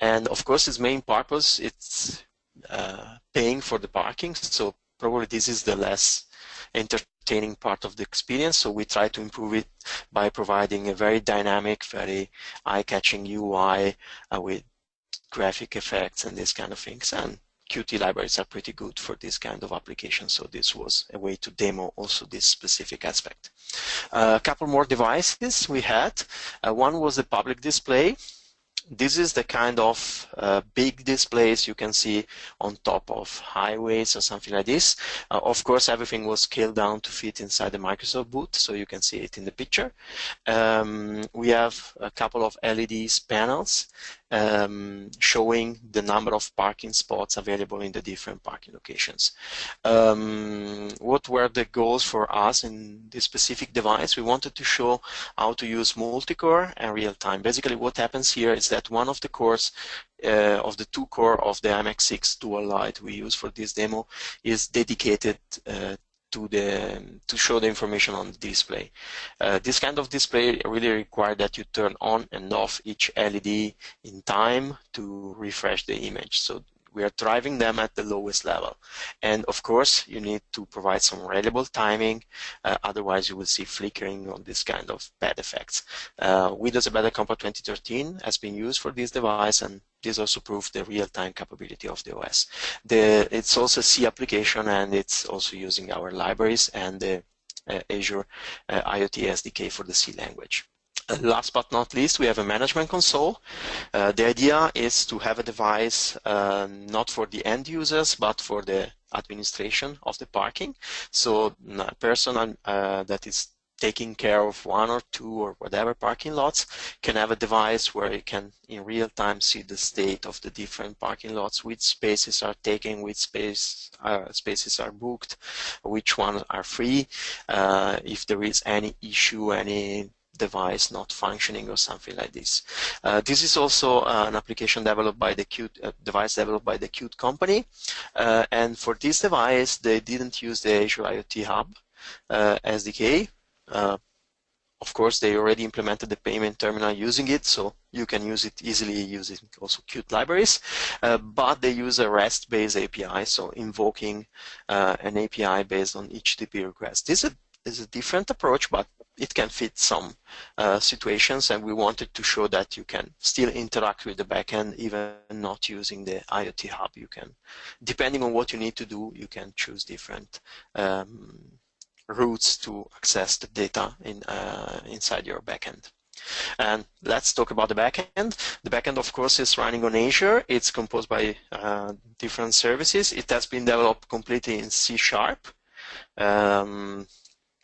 And of course, its main purpose it's uh, paying for the parking. So probably this is the less entertaining part of the experience. So we try to improve it by providing a very dynamic, very eye-catching UI uh, with graphic effects and these kind of things. And Qt libraries are pretty good for this kind of application, so this was a way to demo also this specific aspect. Uh, a couple more devices we had. Uh, one was the public display, this is the kind of uh, big displays you can see on top of highways or something like this. Uh, of course, everything was scaled down to fit inside the Microsoft booth, so you can see it in the picture. Um, we have a couple of LEDs panels um, showing the number of parking spots available in the different parking locations. Um, what were the goals for us in this specific device? We wanted to show how to use multi-core and real-time. Basically what happens here is that one of the cores uh, of the two core of the MX6 DualLite we use for this demo is dedicated uh, to the to show the information on the display. Uh, this kind of display really require that you turn on and off each LED in time to refresh the image. So we are driving them at the lowest level. And of course, you need to provide some reliable timing, uh, otherwise you will see flickering on this kind of bad effects. Uh, Windows Embedded Compact 2013 has been used for this device and this also proves the real-time capability of the OS. The, it's also a C application and it's also using our libraries and the uh, Azure uh, IoT SDK for the C language last but not least, we have a management console. Uh, the idea is to have a device uh, not for the end users, but for the administration of the parking. So a person uh, that is taking care of one or two or whatever parking lots can have a device where you can in real time see the state of the different parking lots, which spaces are taken, which space, uh, spaces are booked, which ones are free, uh, if there is any issue, any device not functioning or something like this. Uh, this is also uh, an application developed by the Qt uh, device developed by the Qt company, uh, and for this device they didn't use the Azure IoT Hub uh, SDK. Uh, of course, they already implemented the payment terminal using it, so you can use it easily using also Qt libraries. but they use a REST-based API, so invoking an API based on HTTP request. This is a, this is a different approach, but it can fit some uh, situations and we wanted to show that you can still interact with the backend even not using the IoT hub. You can, depending on what you need to do, you can choose different um, routes to access the data in, uh, inside your backend. And let's talk about the backend. The backend, of course, is running on Azure. It's composed by uh, different services. It has been developed completely in C Sharp. Um,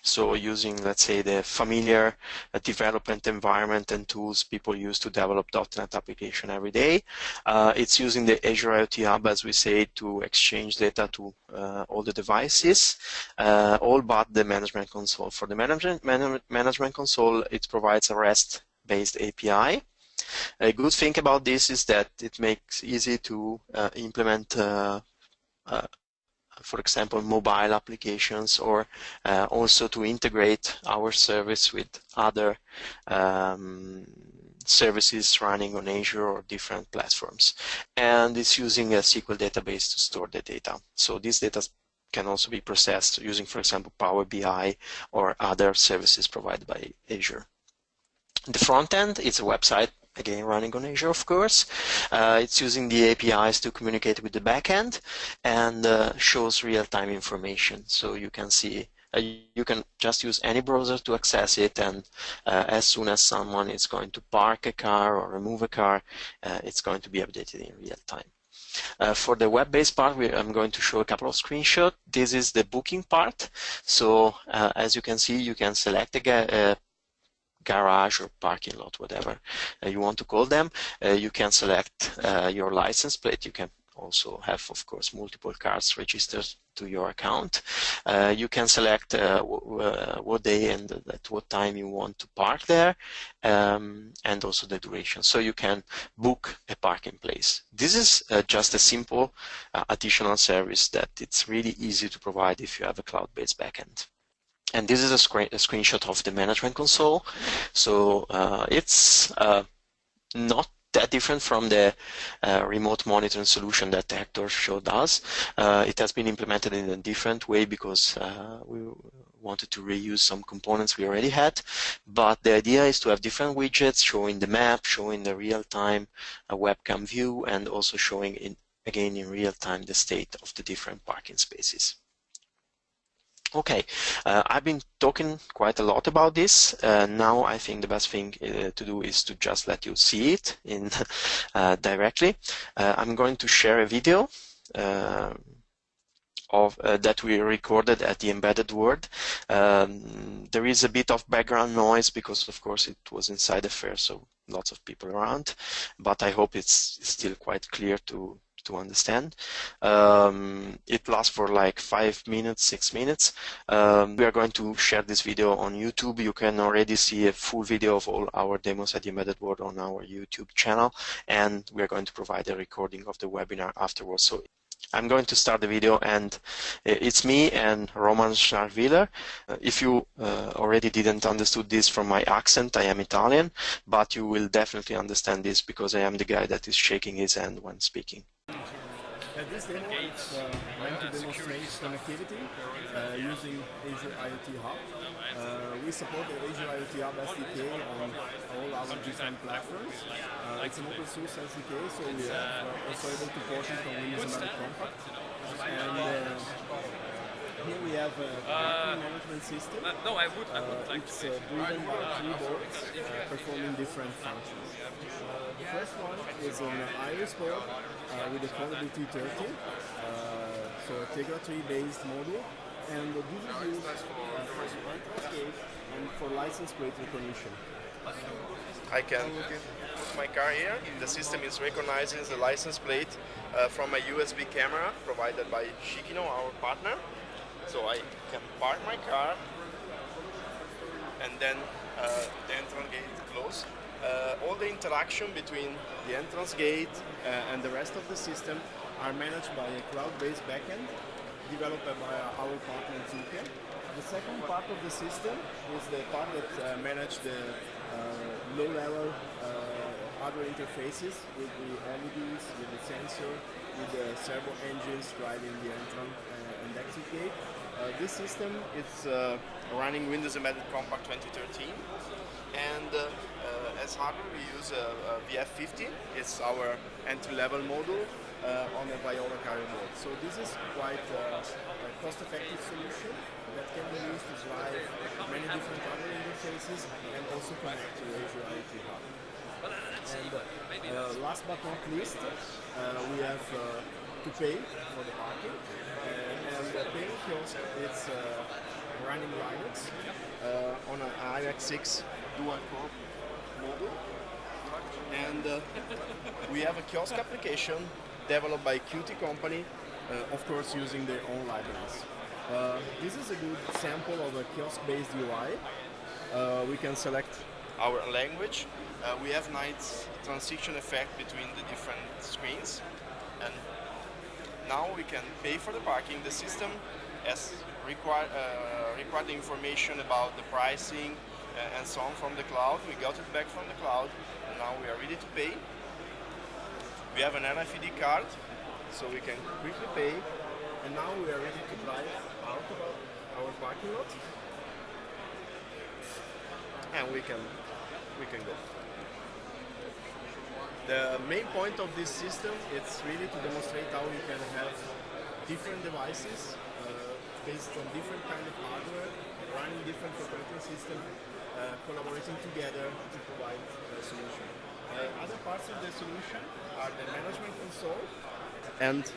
so using, let's say, the familiar uh, development environment and tools people use to develop .NET application every day. Uh, it's using the Azure IoT Hub, as we say, to exchange data to uh, all the devices, uh, all but the management console. For the management, man management console, it provides a REST-based API. A good thing about this is that it makes easy to uh, implement uh, for example, mobile applications or uh, also to integrate our service with other um, services running on Azure or different platforms. And it's using a SQL database to store the data. So this data can also be processed using, for example, Power BI or other services provided by Azure. The front end is a website again running on Azure, of course. Uh, it's using the APIs to communicate with the backend and uh, shows real-time information. So you can see, uh, you can just use any browser to access it, and uh, as soon as someone is going to park a car or remove a car, uh, it's going to be updated in real time. Uh, for the web-based part, we, I'm going to show a couple of screenshots. This is the booking part. So uh, as you can see, you can select a, a garage or parking lot, whatever uh, you want to call them. Uh, you can select uh, your license plate. You can also have, of course, multiple cars registered to your account. Uh, you can select uh, what day and at what time you want to park there, um, and also the duration. So you can book a parking place. This is just a simple additional service that it's really easy to provide if you have a cloud-based backend. And this is a, screen, a screenshot of the management console. So uh, it's uh, not that different from the uh, remote monitoring solution that Hector showed us. Uh, it has been implemented in a different way because uh, we wanted to reuse some components we already had. But the idea is to have different widgets showing the map, showing the real-time uh, webcam view, and also showing, in, again, in real time the state of the different parking spaces. Okay, uh, I've been talking quite a lot about this. Uh, now I think the best thing uh, to do is to just let you see it in uh, directly. Uh, I'm going to share a video uh, of that we recorded at the Embedded World. Um, there is a bit of background noise because, of course, it was inside a fair, so lots of people around. But I hope it's still quite clear to to understand. Um, it lasts for like five minutes, six minutes. Um, we are going to share this video on YouTube. You can already see a full video of all our demos at the Embedded World on our YouTube channel, and we are going to provide a recording of the webinar afterwards. So I'm going to start the video and it's me and Roman Schnarwiler. Uh, if you uh, already didn't understood this from my accent, I am Italian, but you will definitely understand this because I am the guy that is shaking his hand when speaking. Uh, this demo is uh, meant to demonstrate connectivity uh, using Azure IoT Hub. Uh, we support the Azure IoT Hub SDK on all our different platforms. Uh, it's an open source SDK, so we are also able to port it on Windows Embedded Compact. And uh, here we have a parking management system. no, I would. I would like it's driven by keyboards boards performing different functions. the first one is an Iris board uh, with the Colibri T30, uh, so a Tegra 3 based module, and this is used uh, for entrance gate and for license plate recognition. I can put my car here. The system is recognizing the license plate uh, from a USB camera provided by Shikino, our partner. So I can park my car and then uh, the entrance gate close uh, all the interaction between the entrance gate uh, and the rest of the system are managed by a cloud-based backend developed by our partner Zühlke. The second part of the system is the part that uh, manages the uh, low-level uh, hardware interfaces with the LEDs, with the sensor, with the servo engines driving the entrance uh, and exit this system is running Windows Embedded Compact 2013 and as hardware, we use a, a VF50. It's our entry-level module uh, on a Viola carrier board. So this is quite uh, a cost-effective solution that can be used to drive many different hardware interfaces and also connect to Azure Hub. And uh, last but not least, uh, we have uh, to pay for the parking. Uh, kiosk is running Linux on an IMX6 dual core model. And uh, we have a kiosk application developed by Qt company, uh, of course using their own libraries. Uh, this is a good sample of a kiosk-based UI. Uh, we can select our language. Uh, we have nice transition effect between the different screens. And now we can pay for the parking. The system has required, uh, required information about the pricing uh, and so on from the cloud. We got it back from the cloud and now we are ready to pay. We have an RFID card so we can quickly pay and now we are ready to drive out of our parking lot and we can we can go. The main point of this system is really to demonstrate how you can have different devices uh, based on different kind of hardware, running different operating systems, uh, collaborating together to provide a solution. Uh, other parts of the solution are the management console and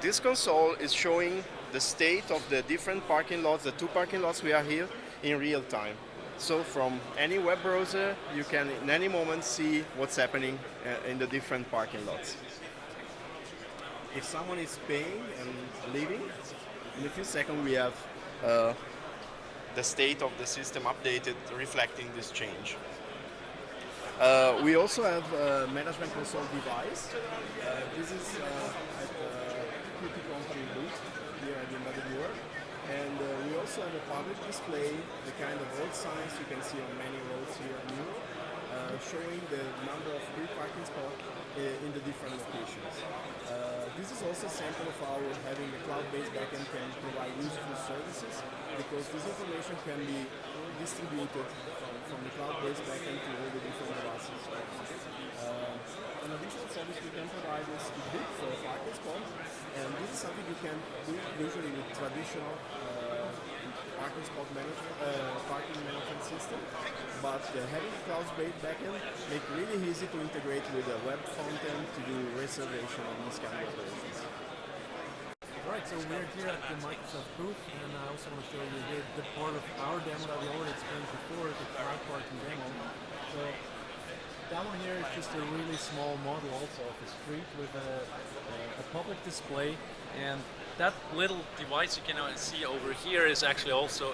this console is showing the state of the different parking lots, the two parking lots we are here in real time. So from any web browser, you can in any moment see what's happening uh, in the different parking lots. If someone is paying and leaving, in a few seconds we have uh, the state of the system updated, reflecting this change. Uh, we also have a management console device. Uh, this is uh, at the QT company booth here at the Embedded World. And uh, we also have a public display, the kind of road signs you can see on many roads here in Europe, uh, showing the number of free parking spots uh, in the different locations. Uh, this is also a sample of how having a cloud-based backend can provide useful services because this information can be distributed from, from the cloud-based backend to all the different devices. Uh, an additional service we can provide is to book for a spot and this is something you can do usually with traditional uh, parking spot management, uh, parking management system. But uh, having cloud-based backend make really easy to integrate with a web frontend to do reservation and these kind of operations. Right, so we're here at the Microsoft booth, and I also want to show you here the part of our demo that we already explained before, the cloud parking demo. So that one here is just a really small model also of a street with a, a, public display. And that little device you can see over here is actually also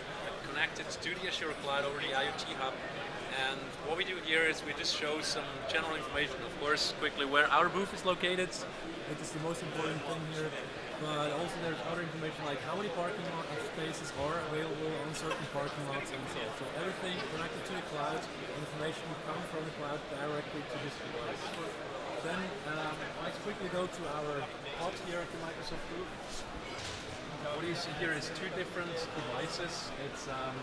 connected to the Azure Cloud over the IoT Hub. And what we do here is we just show some general information, of course, quickly where our booth is located. It is the most important thing here but also there's other information like how many parking lot spaces are available on certain parking lots and so on. So everything connected to the cloud, information will come from the cloud directly to this device. Then um, let's quickly go to our pod here at the Microsoft booth. What you see here is two different devices. It's um,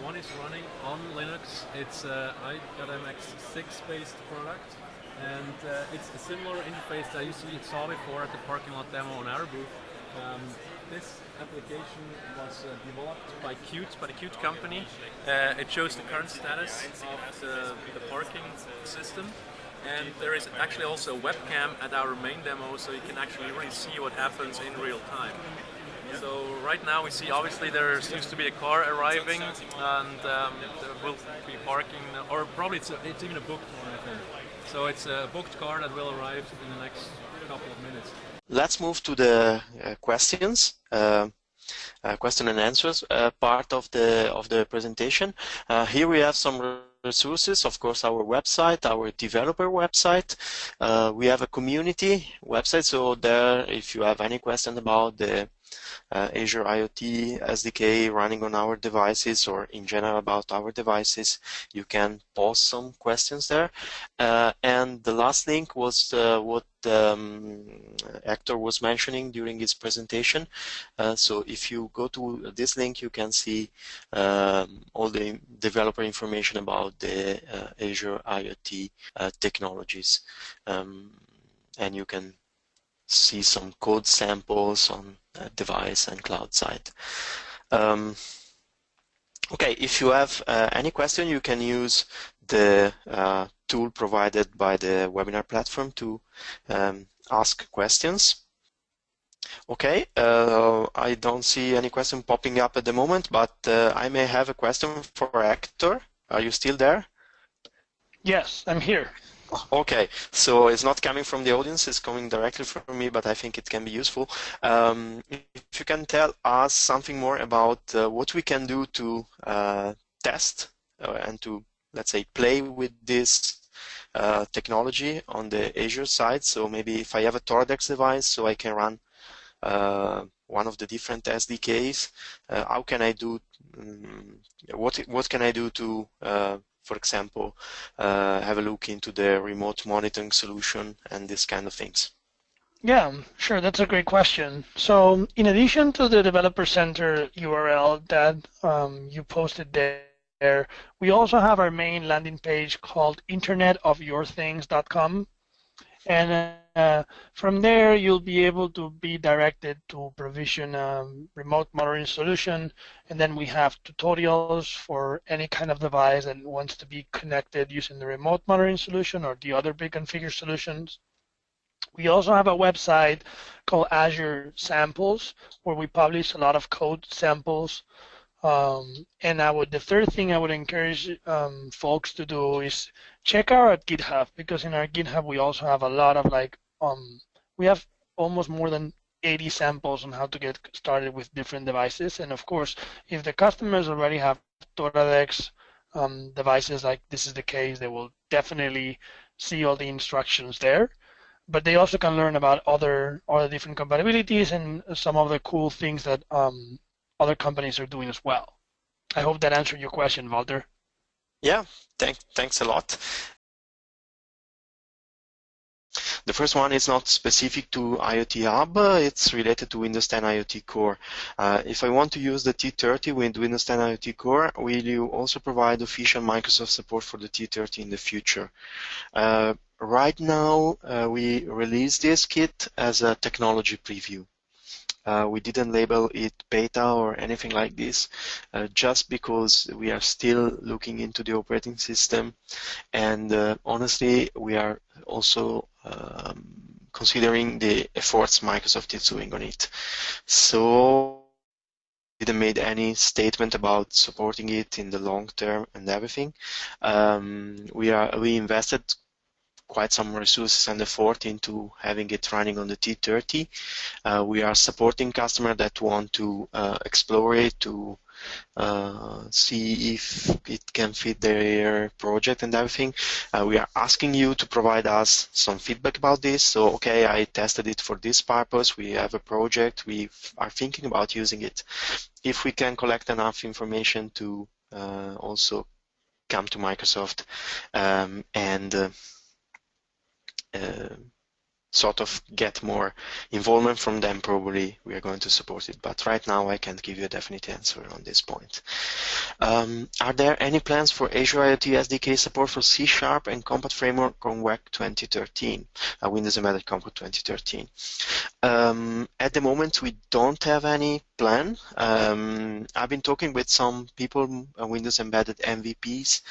one is running on Linux. It's uh, i.MX6 based product and uh, it's a similar interface that you saw before at the parking lot demo on our booth. Um, this application was uh, developed by Qt, by the Qt company. Uh, it shows the current status of the, the, parking system. And there is actually also a webcam at our main demo, so you can actually really see what happens in real time. So right now we see obviously there seems to be a car arriving and um, will be parking, or probably it's, a, it's even a booked one I think. So it's a booked car that will arrive in the next couple of minutes. Let's move to the uh, questions. Uh, uh, question and answers uh, part of the of the presentation. Uh, here we have some resources, of course, our website, our developer website. Uh, we have a community website, so there, if you have any question about the uh, Azure IoT SDK running on our devices or in general about our devices, you can post some questions there. Uh, and the last link was uh, what um, Hector was mentioning during his presentation. Uh, so if you go to this link, you can see um, all the developer information about the uh, Azure IoT uh, technologies. Um, and you can see some code samples on device and cloud side. Um, okay, if you have uh, any question, you can use the uh, tool provided by the webinar platform to um, ask questions. Okay, uh, I don't see any question popping up at the moment, but uh, I may have a question for Hector. Are you still there? Yes, I'm here. Okay, so it's not coming from the audience, it's coming directly from me, but I think it can be useful. Um, if you can tell us something more about uh, what we can do to uh, test uh, and to, let's say, play with this uh, technology on the Azure side. So maybe if I have a Toradex device, so I can run uh, one of the different SDKs. Uh, how can I do, um, what, what can I do to, for example, uh, have a look into the remote monitoring solution and this kind of things? Yeah, sure. That's a great question. So in addition to the Developer Center URL that um, you posted there, we also have our main landing page called internetofyourthings.com. And uh, from there, you'll be able to be directed to provision a remote monitoring solution. And then we have tutorials for any kind of device that wants to be connected using the remote monitoring solution or the other pre-configured solutions. We also have a website called Azure Samples where we publish a lot of code samples. Um, and I would the third thing I would encourage um, folks to do is check out our GitHub because in our GitHub we also have a lot of like um, we have almost more than 80 samples on how to get started with different devices. And of course, if the customers already have Toradex um, devices, like this is the case, they will definitely see all the instructions there. But they also can learn about other other different compatibilities and some of the cool things that um, other companies are doing as well. I hope that answered your question, Walter. Yeah, thank, thanks a lot. The first one is not specific to IoT Hub, it's related to Windows 10 IoT Core. Uh, if I want to use the T30 with Windows 10 IoT Core, will you also provide official Microsoft support for the T30 in the future? Uh, right now, uh, we release this kit as a technology preview. Uh, we didn't label it beta or anything like this uh, just because we are still looking into the operating system and uh, honestly we are also um, considering the efforts Microsoft is doing on it. So didn't made any statement about supporting it in the long term and everything. Um, we are we invested quite some resources and effort into having it running on the T30. Uh, we are supporting customers that want to uh, explore it, to uh, see if it can fit their project and everything. Uh, we are asking you to provide us some feedback about this. So, okay, I tested it for this purpose. We have a project. We are thinking about using it. If we can collect enough information to uh, also come to Microsoft um, and uh, sort of get more involvement from them, probably we are going to support it. But right now, I can't give you a definite answer on this point. Um, are there any plans for Azure IoT SDK support for C Sharp and Compact Framework on WEC 2013, uh, Windows Embedded Compact 2013? Um, at the moment, we don't have any plan. Um, I've been talking with some people, uh, Windows Embedded MVPs,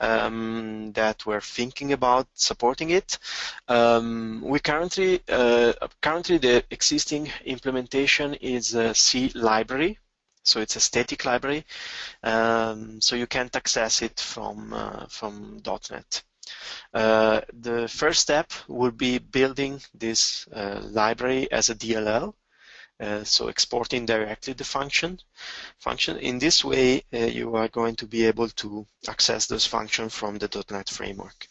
um, that were thinking about supporting it. Um, we currently, uh, currently the existing implementation is a C library, so it's a static library, um, so you can't access it from uh, from .NET. Uh, the first step would be building this uh, library as a DLL, uh, so exporting directly the function. Function in this way, uh, you are going to be able to access those functions from the .NET framework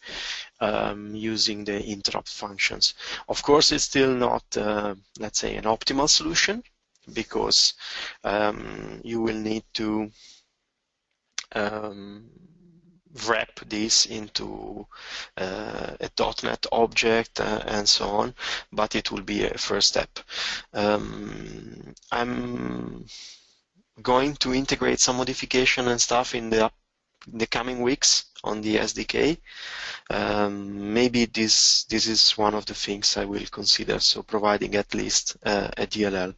um, using the interop functions. Of course, it's still not, uh, let's say, an optimal solution because um, you will need to um, wrap this into uh, a .NET object uh, and so on, but it will be a first step. Um, I'm going to integrate some modification and stuff in the the coming weeks on the SDK. Um, maybe this this is one of the things I will consider. So providing at least uh, a DLL.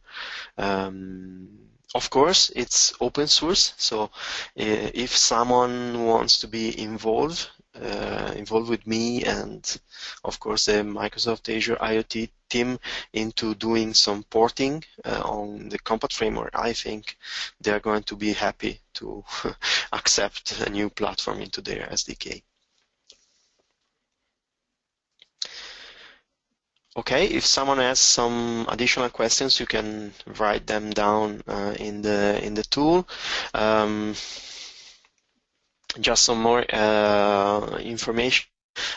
Um, of course, it's open source, so uh, if someone wants to be involved, uh, involved with me and of course the Microsoft Azure IoT team into doing some porting uh, on the Compact framework, I think they're going to be happy to accept a new platform into their SDK. Okay, if someone has some additional questions, you can write them down uh, in the in the tool. Um, just some more uh, information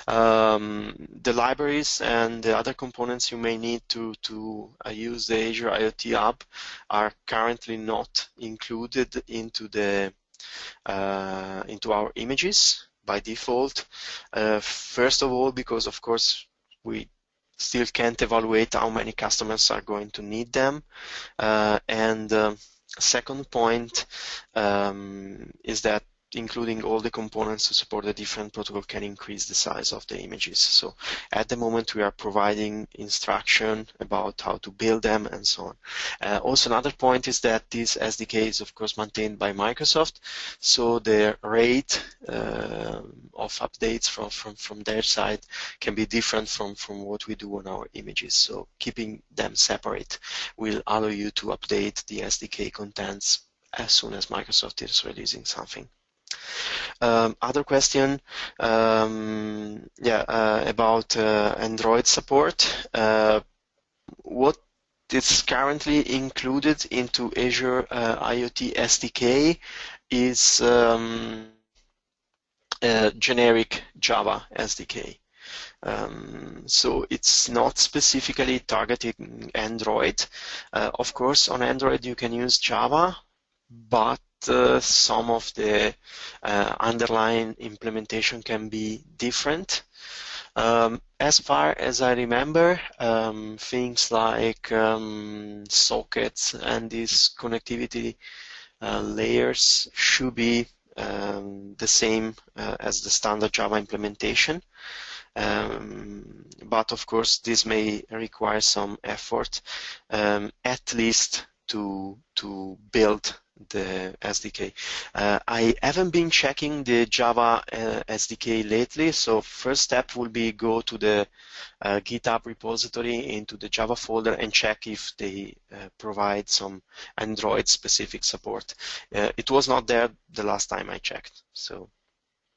Um, the libraries and the other components you may need to, to uh, use the Azure IoT Hub are currently not included into the uh, into our images by default. Uh, first of all, because of course we still can't evaluate how many customers are going to need them. Uh, and um, second point um, is that including all the components to support the different protocol can increase the size of the images. So at the moment we are providing instruction about how to build them and so on. Uh, also another point is that this SDK is of course maintained by Microsoft, so the rate uh, of updates from, from, from their side can be different from, from what we do on our images. So keeping them separate will allow you to update the SDK contents as soon as Microsoft is releasing something. Um, other question, um, yeah, uh, about uh, Android support. Uh, what is currently included into Azure uh, IoT SDK is um, generic Java SDK. Um, so it's not specifically targeting Android. Uh, of course, on Android you can use Java, but uh, some of the uh, underlying implementation can be different. Um, as far as I remember, um, things like um, sockets and these connectivity uh, layers should be um, the same uh, as the standard Java implementation. Um, but of course, this may require some effort, um, at least to to build the SDK. Uh, I haven't been checking the Java uh, SDK lately, so first step will be go to the uh, GitHub repository into the Java folder and check if they uh, provide some Android specific support. Uh, it was not there the last time I checked, so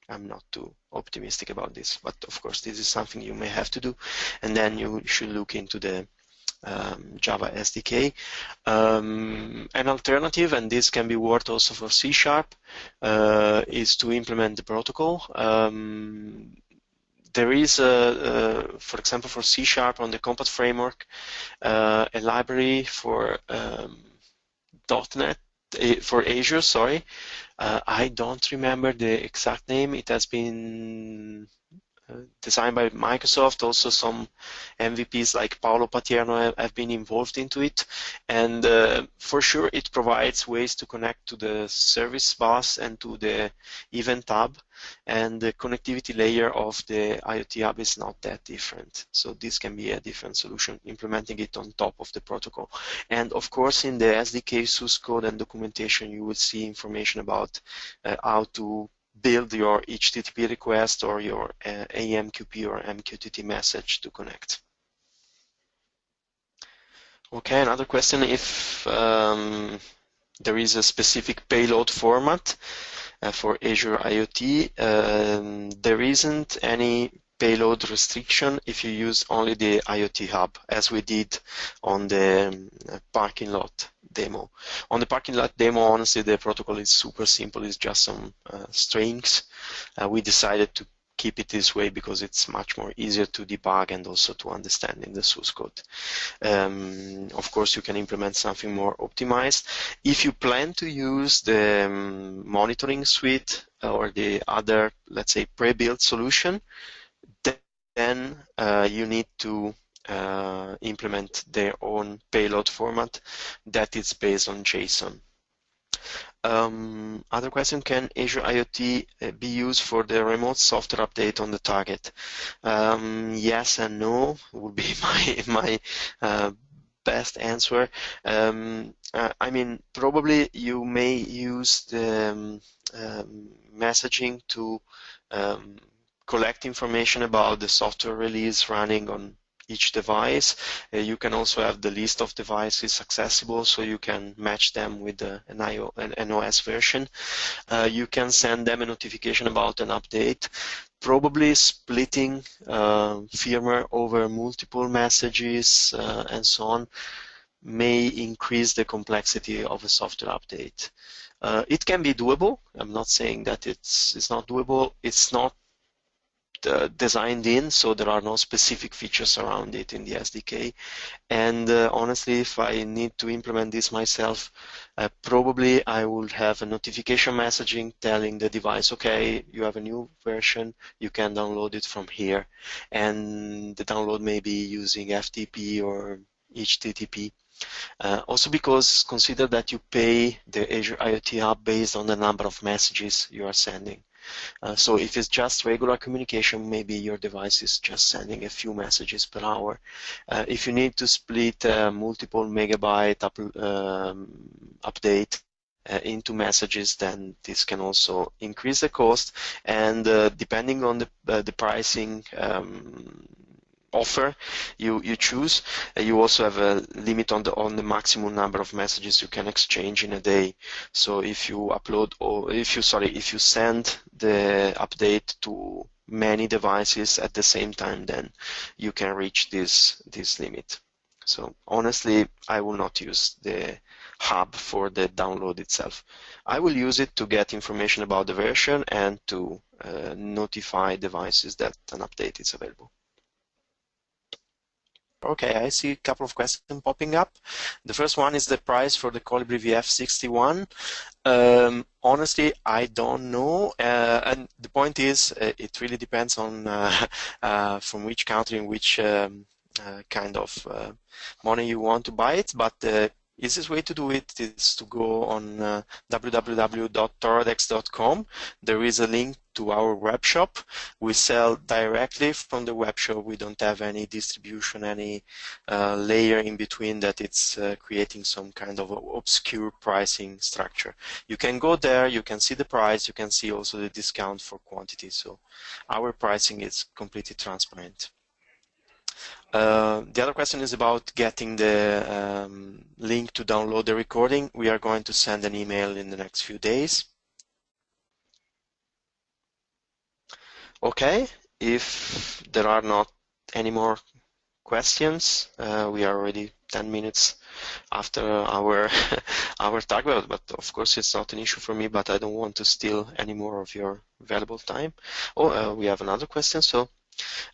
I'm not too optimistic about this, but of course this is something you may have to do, and then you should look into the um, Java SDK. Um, an alternative, and this can be worked also for C Sharp, uh, is to implement the protocol. Um, there is, a, a, for example, for C Sharp on the Compact framework, uh, a library for um, .NET for Azure. Sorry, uh, I don't remember the exact name. It has been designed by Microsoft. Also, some MVPs like Paolo Patierno have, been involved into it, and uh, for sure, it provides ways to connect to the service bus and to the event hub. And the connectivity layer of the IoT hub is not that different. So this can be a different solution, implementing it on top of the protocol. And of course, in the SDK source code and documentation, you will see information about uh, how to build your HTTP request or your uh, AMQP or MQTT message to connect. Okay, another question if um, there is a specific payload format uh, for Azure IoT. Um, there isn't any payload restriction if you use only the IoT hub as we did on the um, parking lot demo. On the parking lot demo, honestly, the protocol is super simple. It's just some uh, strings. Uh, we decided to keep it this way because it's much more easier to debug and also to understand in the source code. Um, of course, you can implement something more optimized. If you plan to use the um, monitoring suite or the other, let's say, pre-built solution, then uh, you need to uh, implement their own payload format that is based on JSON. Um, other question, can Azure IoT uh, be used for the remote software update on the target? Um, yes and no would be my, my uh, best answer. Um, uh, I mean, probably you may use the um, um, messaging to um, collect information about the software release running on each device. Uh, you can also have the list of devices accessible so you can match them with uh, an, IO, an OS version. Uh, you can send them a notification about an update. Probably splitting uh, firmware over multiple messages uh, and so on may increase the complexity of a software update. Uh, it can be doable. I'm not saying that it's, it's not doable. It's not uh, designed in, so there are no specific features around it in the SDK. And uh, honestly, if I need to implement this myself, uh, probably I would have a notification messaging telling the device, okay, you have a new version, you can download it from here. And the download may be using FTP or HTTP. Uh, also because consider that you pay the Azure IoT Hub based on the number of messages you are sending. Uh, so if it's just regular communication, maybe your device is just sending a few messages per hour. Uh, if you need to split uh, multiple megabyte up, um, update uh, into messages, then this can also increase the cost. And uh, depending on the, the pricing um, offer you you choose. Uh, you also have a limit on the on the maximum number of messages you can exchange in a day. So if you upload or if you sorry if you send the update to many devices at the same time, then you can reach this this limit. So honestly, I will not use the hub for the download itself. I will use it to get information about the version and to uh, notify devices that an update is available. Okay, I see a couple of questions popping up. The first one is the price for the Colibri VF61. Um, honestly, I don't know. Uh, and the point is, uh, it really depends on uh, uh from which country and which um, uh, kind of uh, money you want to buy it. But easiest way to do it is to go on uh, www.toradex.com. There is a link to our web shop. We sell directly from the web shop. We don't have any distribution, any uh, layer in between that it's uh, creating some kind of obscure pricing structure. You can go there, you can see the price, you can see also the discount for quantity. So our pricing is completely transparent. Uh, the other question is about getting the um, link to download the recording. We are going to send an email in the next few days. Okay, if there are not any more questions, uh, we are already 10 minutes after our our target, but of course it's not an issue for me, but I don't want to steal any more of your valuable time. Oh, uh, we have another question, so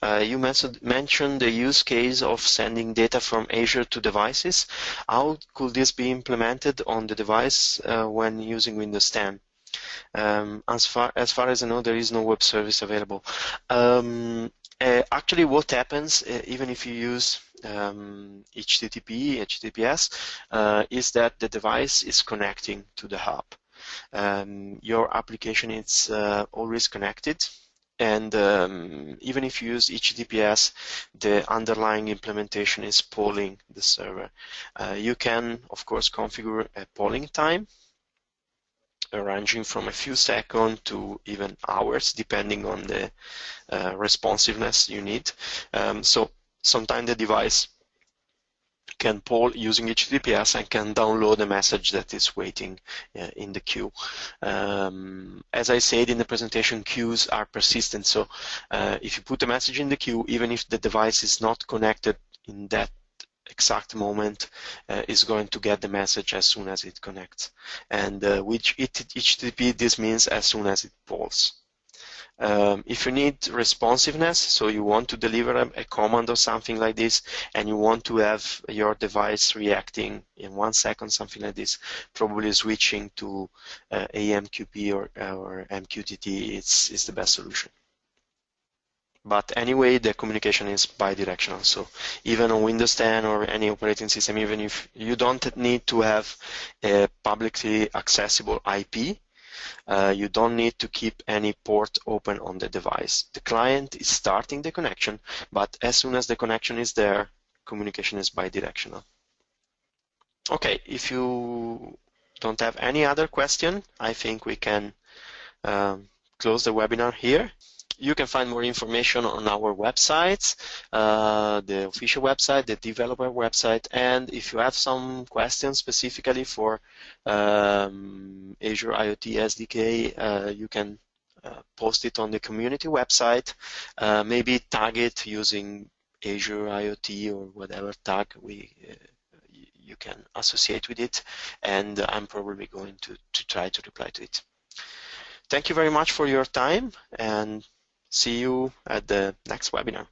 uh, you mentioned, the use case of sending data from Azure to devices. How could this be implemented on the device uh, when using Windows 10? Um, as far as far as I know, there is no web service available. Um, uh, actually, what happens, uh, even if you use um, HTTP, HTTPS, uh, is that the device is connecting to the hub. Um, your application is uh, always connected and um, even if you use HTTPS, the underlying implementation is polling the server. Uh, you can, of course, configure a polling time ranging from a few seconds to even hours, depending on the uh, responsiveness you need. Um, so sometimes the device can poll using HTTPS and can download a message that is waiting uh, in the queue. Um, as I said in the presentation, queues are persistent. So uh, if you put a message in the queue, even if the device is not connected in that exact moment uh, is going to get the message as soon as it connects. And uh, with HTTP, this means as soon as it polls. Um, if you need responsiveness, so you want to deliver a, a, command or something like this, and you want to have your device reacting in one second, something like this, probably switching to uh, AMQP or, or MQTT is, is the best solution. But anyway, the communication is bidirectional. So even on Windows 10 or any operating system, even if you don't need to have a publicly accessible IP, uh, you don't need to keep any port open on the device. The client is starting the connection, but as soon as the connection is there, communication is bidirectional. Okay, if you don't have any other question, I think we can um, close the webinar here you can find more information on our websites, uh, the official website, the developer website, and if you have some questions specifically for um, Azure IoT SDK, uh, you can uh, post it on the community website, uh, maybe tag it using Azure IoT or whatever tag we uh, you can associate with it, and I'm probably going to, to try to reply to it. Thank you very much for your time, and See you at the next webinar.